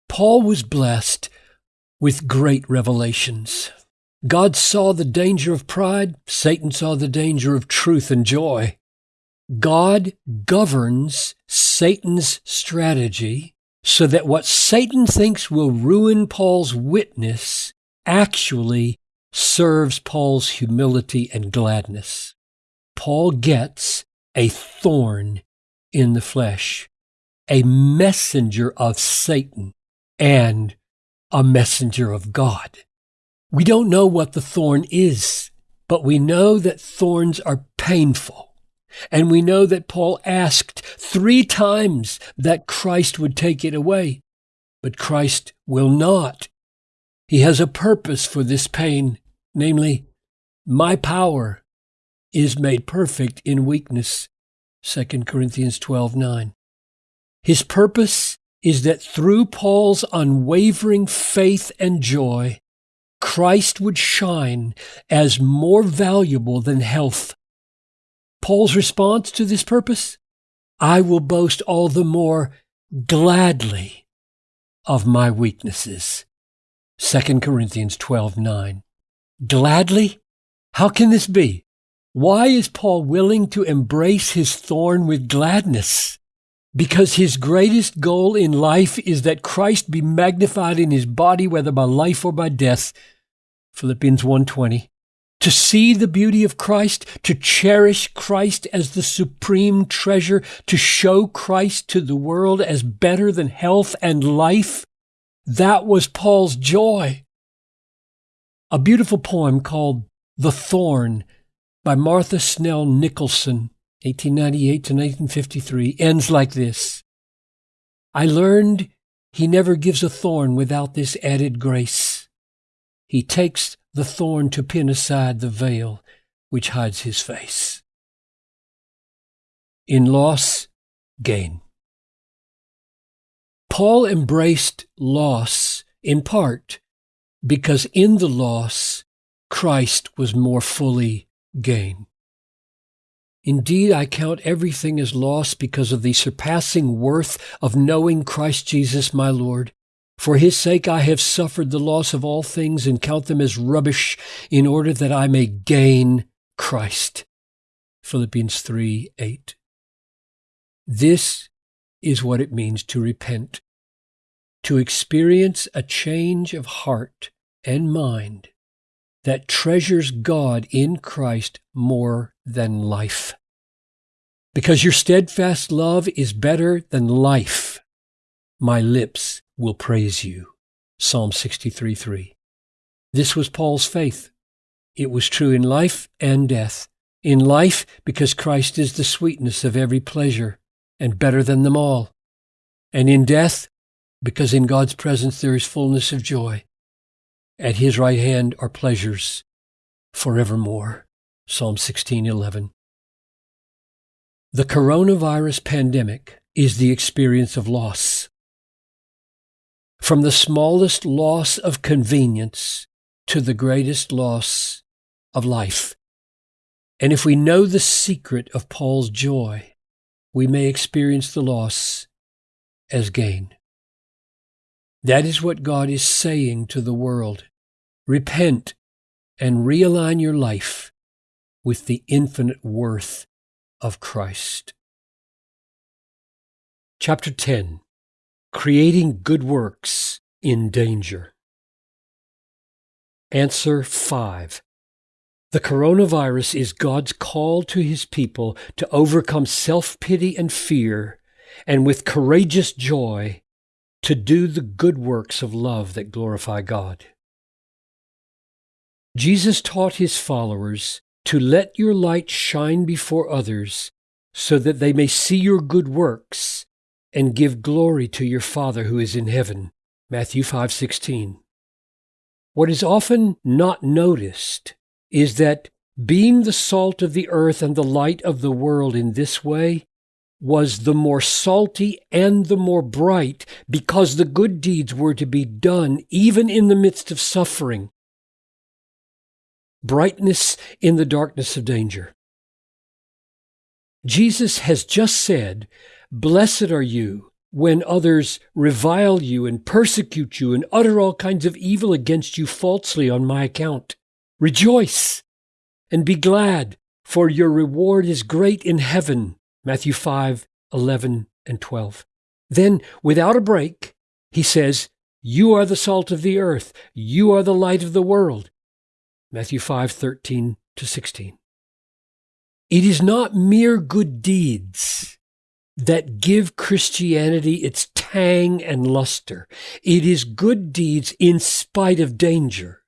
Paul was blessed with great revelations. God saw the danger of pride, Satan saw the danger of truth and joy. God governs Satan's strategy so that what Satan thinks will ruin Paul's witness actually serves Paul's humility and gladness. Paul gets a thorn in the flesh, a messenger of Satan and a messenger of God. We don't know what the thorn is, but we know that thorns are painful. And we know that Paul asked three times that Christ would take it away, but Christ will not. He has a purpose for this pain, namely, my power is made perfect in weakness. 2 Corinthians 12:9. His purpose is that through Paul's unwavering faith and joy, Christ would shine as more valuable than health. Paul's response to this purpose? I will boast all the more gladly of my weaknesses. 2 Corinthians 12 9. Gladly? How can this be? Why is Paul willing to embrace his thorn with gladness? because his greatest goal in life is that Christ be magnified in his body whether by life or by death Philippians 1:20 to see the beauty of Christ, to cherish Christ as the supreme treasure, to show Christ to the world as better than health and life. That was Paul's joy. A beautiful poem called The Thorn by Martha Snell Nicholson, 1898 to 1953, ends like this. I learned he never gives a thorn without this added grace. He takes the thorn to pin aside the veil which hides his face. In loss, gain. Paul embraced loss in part because in the loss, Christ was more fully gain. Indeed, I count everything as loss because of the surpassing worth of knowing Christ Jesus my Lord. For his sake I have suffered the loss of all things and count them as rubbish in order that I may gain Christ. Philippians 3 8. This is what it means to repent, to experience a change of heart and mind that treasures God in Christ more than life. Because your steadfast love is better than life, my lips will praise you. Psalm 63 3. This was Paul's faith. It was true in life and death. In life, because Christ is the sweetness of every pleasure and better than them all. And in death, because in God's presence there is fullness of joy. At his right hand are pleasures forevermore. Psalm 16:11. The coronavirus pandemic is the experience of loss. From the smallest loss of convenience to the greatest loss of life. And if we know the secret of Paul's joy, we may experience the loss as gain. That is what God is saying to the world. Repent and realign your life with the infinite worth of Christ. Chapter 10 Creating Good Works in Danger. Answer 5. The coronavirus is God's call to his people to overcome self pity and fear, and with courageous joy to do the good works of love that glorify God. Jesus taught his followers to let your light shine before others so that they may see your good works and give glory to your Father who is in heaven. Matthew 5:16. What is often not noticed is that being the salt of the earth and the light of the world in this way was the more salty and the more bright because the good deeds were to be done even in the midst of suffering. Brightness in the darkness of danger. Jesus has just said, Blessed are you when others revile you and persecute you and utter all kinds of evil against you falsely on my account. Rejoice and be glad, for your reward is great in heaven Matthew 5, 11, and 12. Then, without a break, he says, You are the salt of the earth. You are the light of the world. Matthew 5, 13 to 16. It is not mere good deeds that give Christianity its tang and luster. It is good deeds in spite of danger.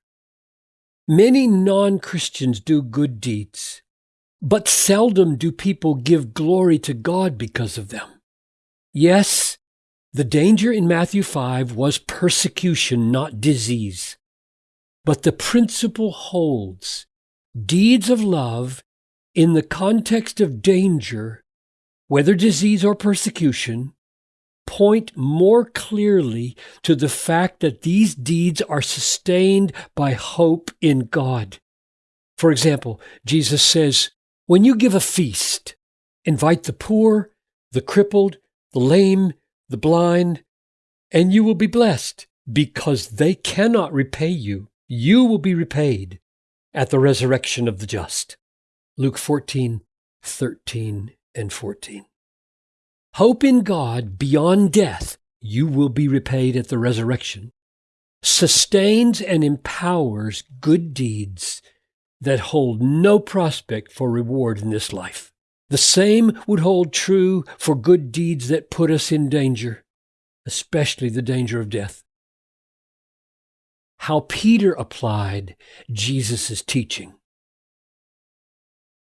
Many non Christians do good deeds, but seldom do people give glory to God because of them. Yes, the danger in Matthew 5 was persecution, not disease. But the principle holds. Deeds of love in the context of danger, whether disease or persecution, point more clearly to the fact that these deeds are sustained by hope in God. For example, Jesus says, when you give a feast, invite the poor, the crippled, the lame, the blind, and you will be blessed because they cannot repay you. You will be repaid at the resurrection of the just. Luke 14, 13, and 14. Hope in God beyond death, you will be repaid at the resurrection, sustains and empowers good deeds that hold no prospect for reward in this life. The same would hold true for good deeds that put us in danger, especially the danger of death. How Peter applied Jesus' teaching.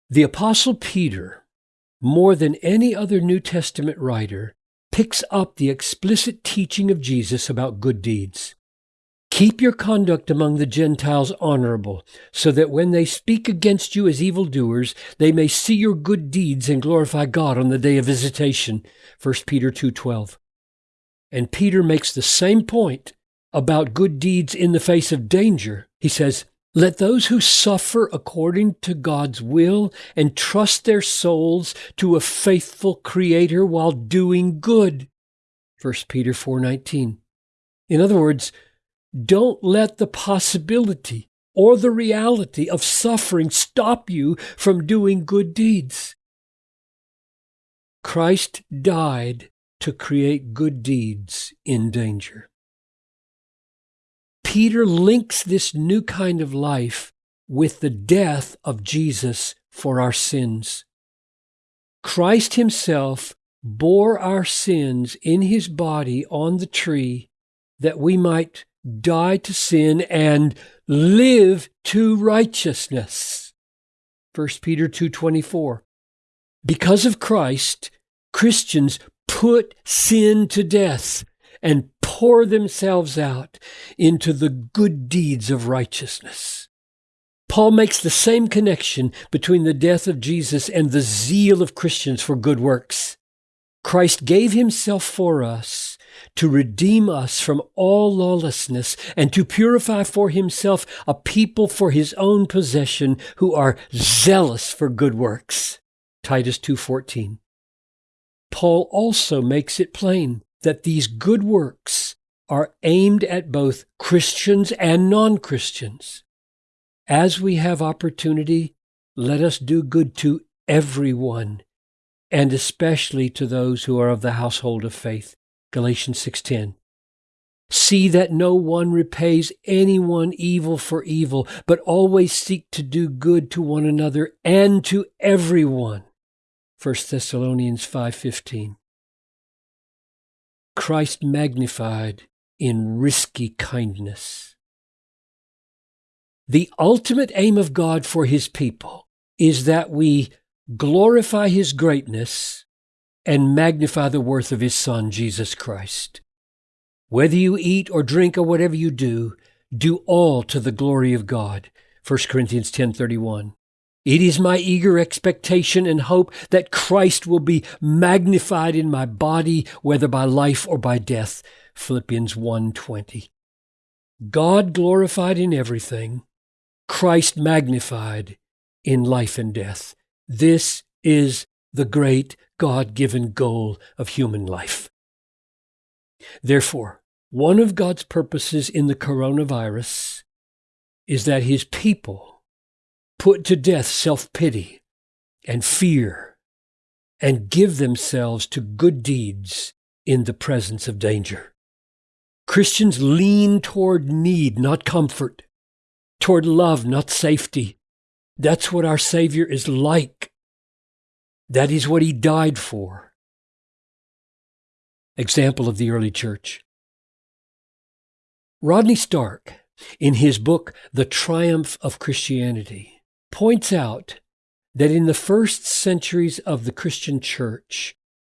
The Apostle Peter, more than any other New Testament writer, picks up the explicit teaching of Jesus about good deeds. Keep your conduct among the Gentiles honorable, so that when they speak against you as evildoers, they may see your good deeds and glorify God on the day of visitation. 1 Peter 2:12. And Peter makes the same point about good deeds in the face of danger. He says, "Let those who suffer according to God's will entrust their souls to a faithful creator while doing good." 1 Peter 4:19. In other words, don't let the possibility or the reality of suffering stop you from doing good deeds. Christ died to create good deeds in danger. Peter links this new kind of life with the death of Jesus for our sins. Christ himself bore our sins in his body on the tree that we might die to sin and live to righteousness. 1 Peter 2:24. Because of Christ, Christians put sin to death and pour themselves out into the good deeds of righteousness. Paul makes the same connection between the death of Jesus and the zeal of Christians for good works. Christ gave himself for us to redeem us from all lawlessness and to purify for himself a people for his own possession who are zealous for good works. Titus 2:14. Paul also makes it plain that these good works are aimed at both Christians and non-Christians. As we have opportunity, let us do good to everyone, and especially to those who are of the household of faith. Galatians 6:10. See that no one repays anyone evil for evil, but always seek to do good to one another and to everyone. 1 Thessalonians 5:15. Christ magnified in risky kindness. The ultimate aim of God for his people is that we glorify his greatness and magnify the worth of his Son, Jesus Christ. Whether you eat or drink or whatever you do, do all to the glory of God. 1 Corinthians 10:31. It is my eager expectation and hope that Christ will be magnified in my body whether by life or by death. Philippians 1:20. God glorified in everything, Christ magnified in life and death. This is the great God given goal of human life. Therefore, one of God's purposes in the coronavirus is that his people put to death self pity and fear and give themselves to good deeds in the presence of danger. Christians lean toward need, not comfort, toward love, not safety. That's what our Savior is like. That is what he died for. Example of the early church. Rodney Stark, in his book, The Triumph of Christianity, points out that in the first centuries of the Christian church,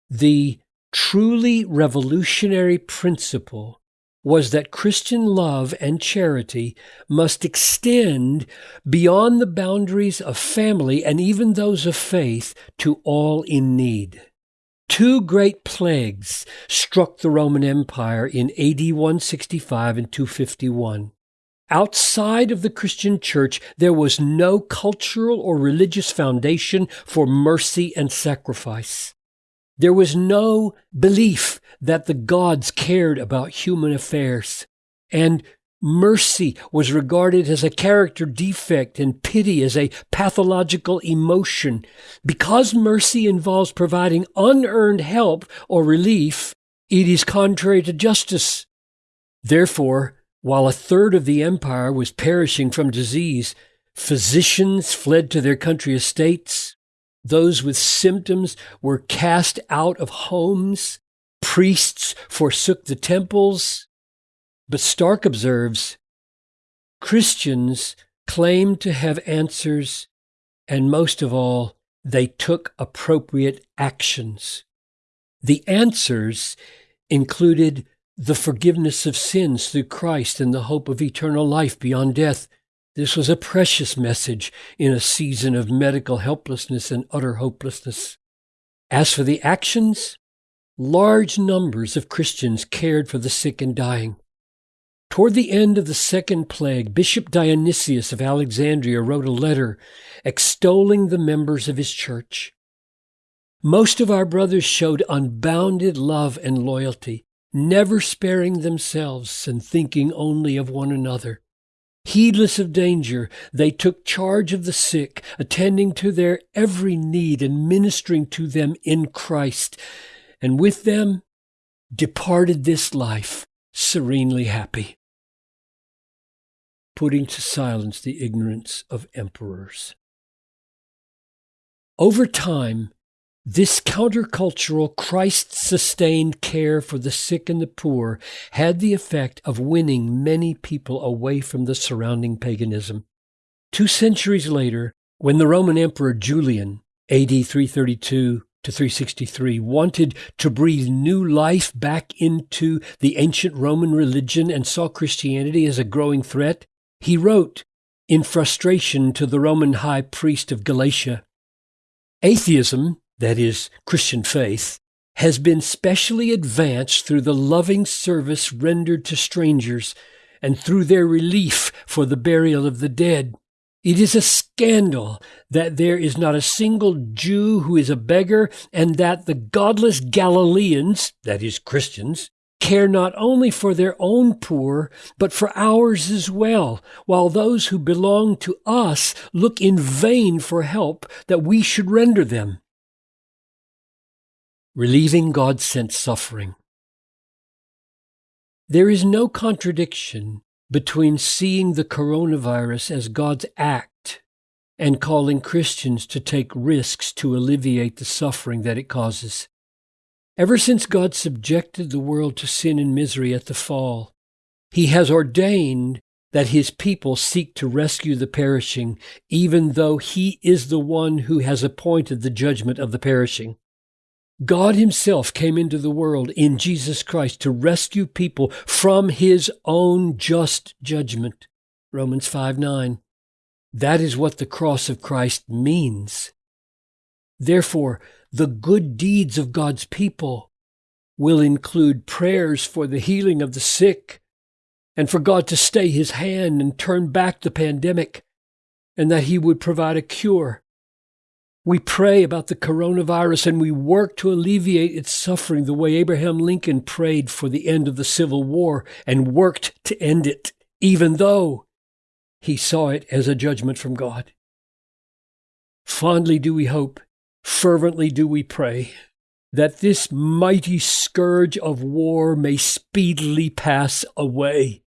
the truly revolutionary principle was that Christian love and charity must extend beyond the boundaries of family and even those of faith to all in need. Two great plagues struck the Roman Empire in AD 165 and 251. Outside of the Christian church, there was no cultural or religious foundation for mercy and sacrifice. There was no belief that the gods cared about human affairs, and mercy was regarded as a character defect and pity as a pathological emotion. Because mercy involves providing unearned help or relief, it is contrary to justice. Therefore, while a third of the empire was perishing from disease, Physicians fled to their country estates. Those with symptoms were cast out of homes. Priests forsook the temples. But Stark observes Christians claimed to have answers, and most of all, they took appropriate actions. The answers included the forgiveness of sins through Christ and the hope of eternal life beyond death. This was a precious message in a season of medical helplessness and utter hopelessness. As for the actions, large numbers of Christians cared for the sick and dying. Toward the end of the second plague, Bishop Dionysius of Alexandria wrote a letter extolling the members of his church. Most of our brothers showed unbounded love and loyalty, never sparing themselves and thinking only of one another. Heedless of danger, they took charge of the sick, attending to their every need and ministering to them in Christ, and with them departed this life serenely happy, putting to silence the ignorance of emperors. Over time, this countercultural, Christ sustained care for the sick and the poor had the effect of winning many people away from the surrounding paganism. Two centuries later, when the Roman Emperor Julian, AD 332 to 363, wanted to breathe new life back into the ancient Roman religion and saw Christianity as a growing threat, he wrote in frustration to the Roman high priest of Galatia Atheism that is, Christian faith, has been specially advanced through the loving service rendered to strangers and through their relief for the burial of the dead. It is a scandal that there is not a single Jew who is a beggar, and that the godless Galileans, that is, Christians, care not only for their own poor, but for ours as well, while those who belong to us look in vain for help that we should render them relieving God sent suffering. There is no contradiction between seeing the coronavirus as God's act and calling Christians to take risks to alleviate the suffering that it causes. Ever since God subjected the world to sin and misery at the fall, He has ordained that His people seek to rescue the perishing, even though He is the one who has appointed the judgment of the perishing. God Himself came into the world in Jesus Christ to rescue people from His own just judgment. Romans 5 9. That is what the cross of Christ means. Therefore, the good deeds of God's people will include prayers for the healing of the sick and for God to stay His hand and turn back the pandemic and that He would provide a cure we pray about the coronavirus and we work to alleviate its suffering the way Abraham Lincoln prayed for the end of the Civil War and worked to end it, even though he saw it as a judgment from God. Fondly do we hope, fervently do we pray, that this mighty scourge of war may speedily pass away.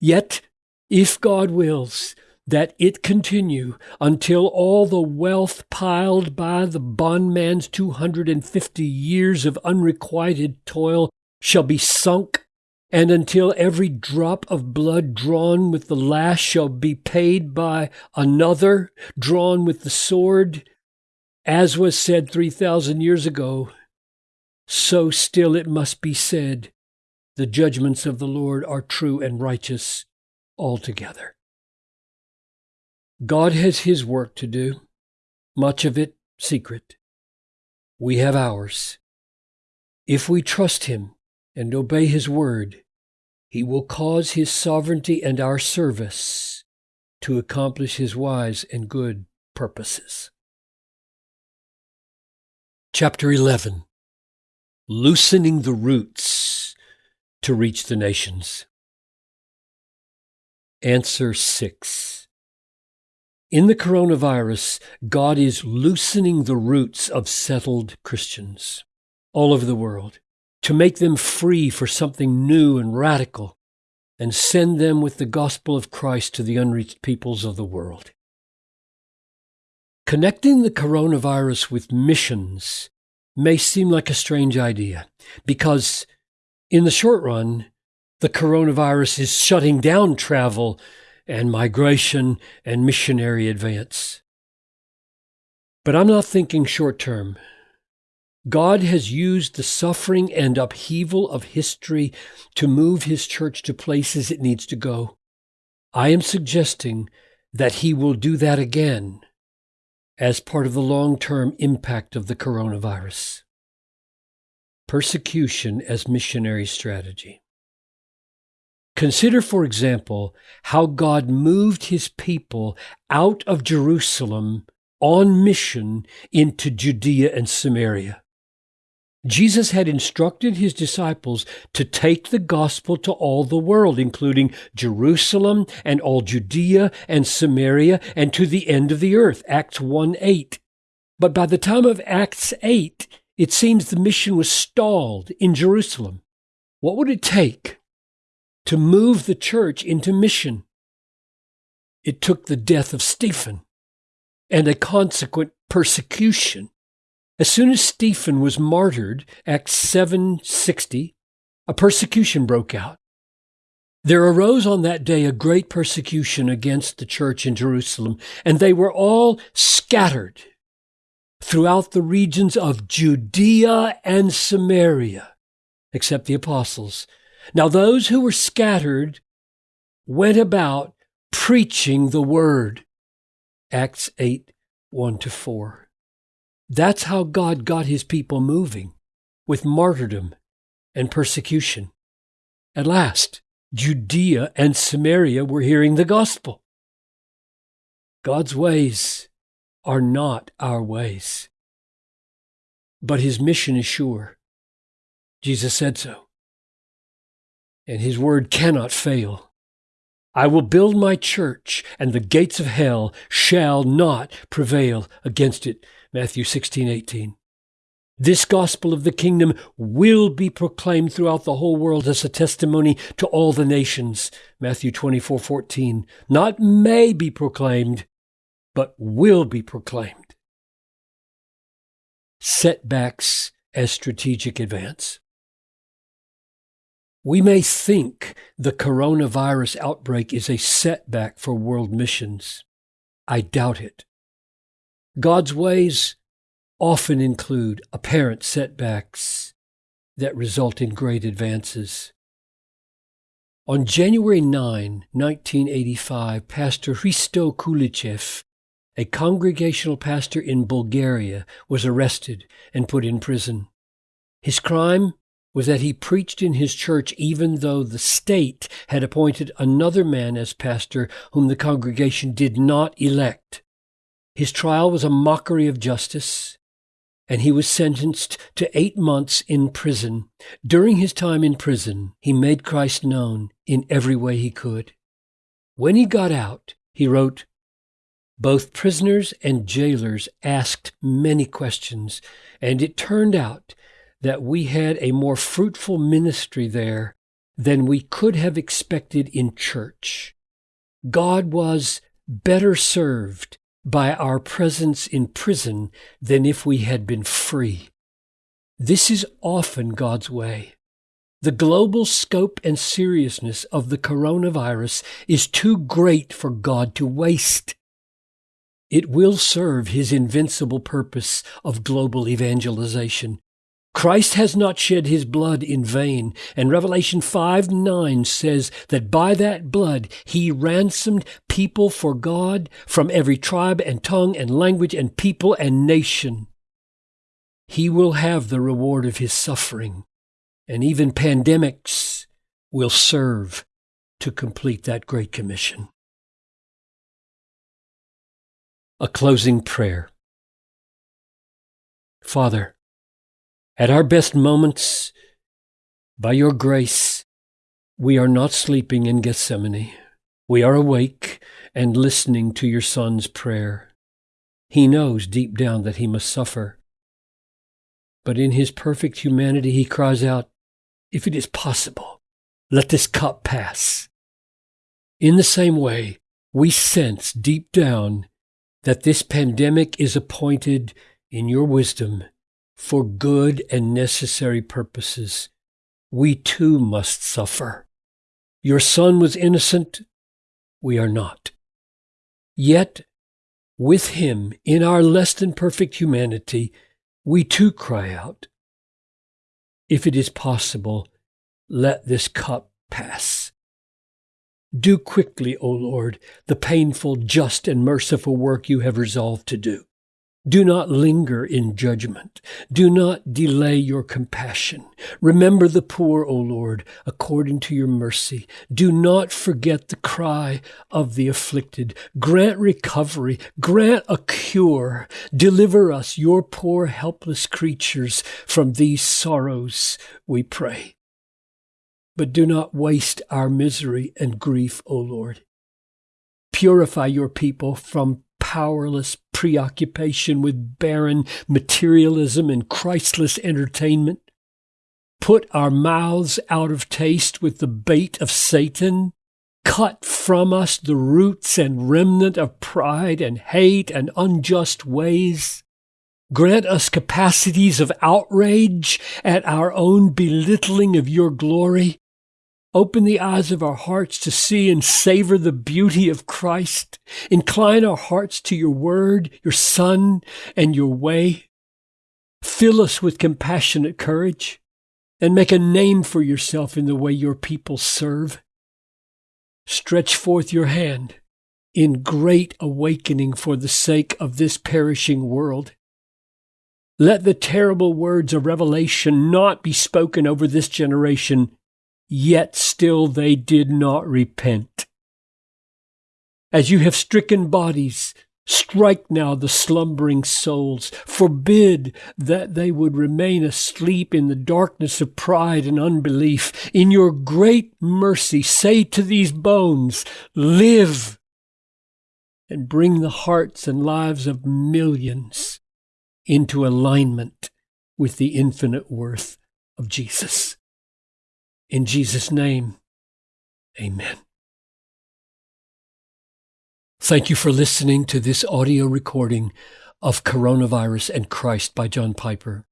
Yet, if God wills, that it continue until all the wealth piled by the bondman's 250 years of unrequited toil shall be sunk, and until every drop of blood drawn with the lash shall be paid by another drawn with the sword, as was said 3,000 years ago, so still it must be said, the judgments of the Lord are true and righteous altogether. God has His work to do, much of it secret. We have ours. If we trust Him and obey His word, He will cause His sovereignty and our service to accomplish His wise and good purposes. Chapter 11 Loosening the Roots to Reach the Nations. Answer 6 in the coronavirus, God is loosening the roots of settled Christians all over the world to make them free for something new and radical and send them with the gospel of Christ to the unreached peoples of the world. Connecting the coronavirus with missions may seem like a strange idea because, in the short run, the coronavirus is shutting down travel and migration and missionary advance. But I'm not thinking short term. God has used the suffering and upheaval of history to move his church to places it needs to go. I am suggesting that he will do that again as part of the long term impact of the coronavirus. Persecution as missionary strategy. Consider, for example, how God moved his people out of Jerusalem on mission into Judea and Samaria. Jesus had instructed his disciples to take the gospel to all the world, including Jerusalem and all Judea and Samaria and to the end of the earth. Acts 1 8. But by the time of Acts 8, it seems the mission was stalled in Jerusalem. What would it take to move the church into mission? It took the death of Stephen and a consequent persecution as soon as Stephen was martyred, Acts 7:60, a persecution broke out. There arose on that day a great persecution against the church in Jerusalem, and they were all scattered throughout the regions of Judea and Samaria, except the apostles. Now those who were scattered went about preaching the word. Acts 8, 1 to 4. That's how God got his people moving with martyrdom and persecution. At last, Judea and Samaria were hearing the gospel. God's ways are not our ways, but his mission is sure. Jesus said so. And his word cannot fail. I will build my church, and the gates of hell shall not prevail against it. Matthew 16, 18. This gospel of the kingdom will be proclaimed throughout the whole world as a testimony to all the nations. Matthew 24, 14. Not may be proclaimed, but will be proclaimed. Setbacks as strategic advance. We may think the coronavirus outbreak is a setback for world missions. I doubt it. God's ways often include apparent setbacks that result in great advances. On January 9, 1985, Pastor Hristo Kulichev, a congregational pastor in Bulgaria, was arrested and put in prison. His crime was that he preached in his church even though the state had appointed another man as pastor whom the congregation did not elect. His trial was a mockery of justice, and he was sentenced to eight months in prison. During his time in prison, he made Christ known in every way he could. When he got out, he wrote, Both prisoners and jailers asked many questions, and it turned out that we had a more fruitful ministry there than we could have expected in church. God was better served by our presence in prison than if we had been free. This is often God's way. The global scope and seriousness of the coronavirus is too great for God to waste. It will serve his invincible purpose of global evangelization. Christ has not shed his blood in vain. And Revelation 5 9 says that by that blood he ransomed people for God from every tribe and tongue and language and people and nation. He will have the reward of his suffering, and even pandemics will serve to complete that great commission. A closing prayer. Father, at our best moments, by your grace, we are not sleeping in Gethsemane. We are awake and listening to your Son's prayer. He knows deep down that he must suffer. But in his perfect humanity, he cries out, If it is possible, let this cup pass. In the same way, we sense deep down that this pandemic is appointed in your wisdom for good and necessary purposes. We too must suffer. Your son was innocent. We are not. Yet, with him, in our less than perfect humanity, we too cry out, If it is possible, let this cup pass. Do quickly, O Lord, the painful, just, and merciful work you have resolved to do. Do not linger in judgment. Do not delay your compassion. Remember the poor, O Lord, according to your mercy. Do not forget the cry of the afflicted. Grant recovery. Grant a cure. Deliver us, your poor, helpless creatures, from these sorrows, we pray. But do not waste our misery and grief, O Lord. Purify your people from powerless preoccupation with barren materialism and Christless entertainment. Put our mouths out of taste with the bait of Satan. Cut from us the roots and remnant of pride and hate and unjust ways. Grant us capacities of outrage at our own belittling of your glory Open the eyes of our hearts to see and savor the beauty of Christ. Incline our hearts to your word, your Son, and your way. Fill us with compassionate courage and make a name for yourself in the way your people serve. Stretch forth your hand in great awakening for the sake of this perishing world. Let the terrible words of Revelation not be spoken over this generation yet still they did not repent. As you have stricken bodies, strike now the slumbering souls. Forbid that they would remain asleep in the darkness of pride and unbelief. In your great mercy, say to these bones, Live! And bring the hearts and lives of millions into alignment with the infinite worth of Jesus. In Jesus' name, amen. Thank you for listening to this audio recording of Coronavirus and Christ by John Piper.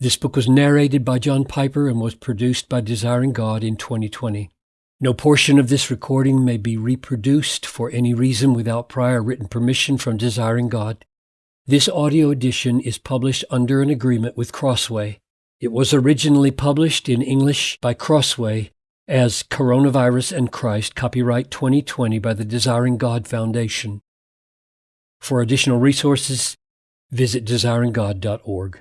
This book was narrated by John Piper and was produced by Desiring God in 2020. No portion of this recording may be reproduced for any reason without prior written permission from Desiring God. This audio edition is published under an agreement with Crossway it was originally published in English by Crossway as Coronavirus and Christ, copyright 2020 by the Desiring God Foundation. For additional resources, visit desiringgod.org.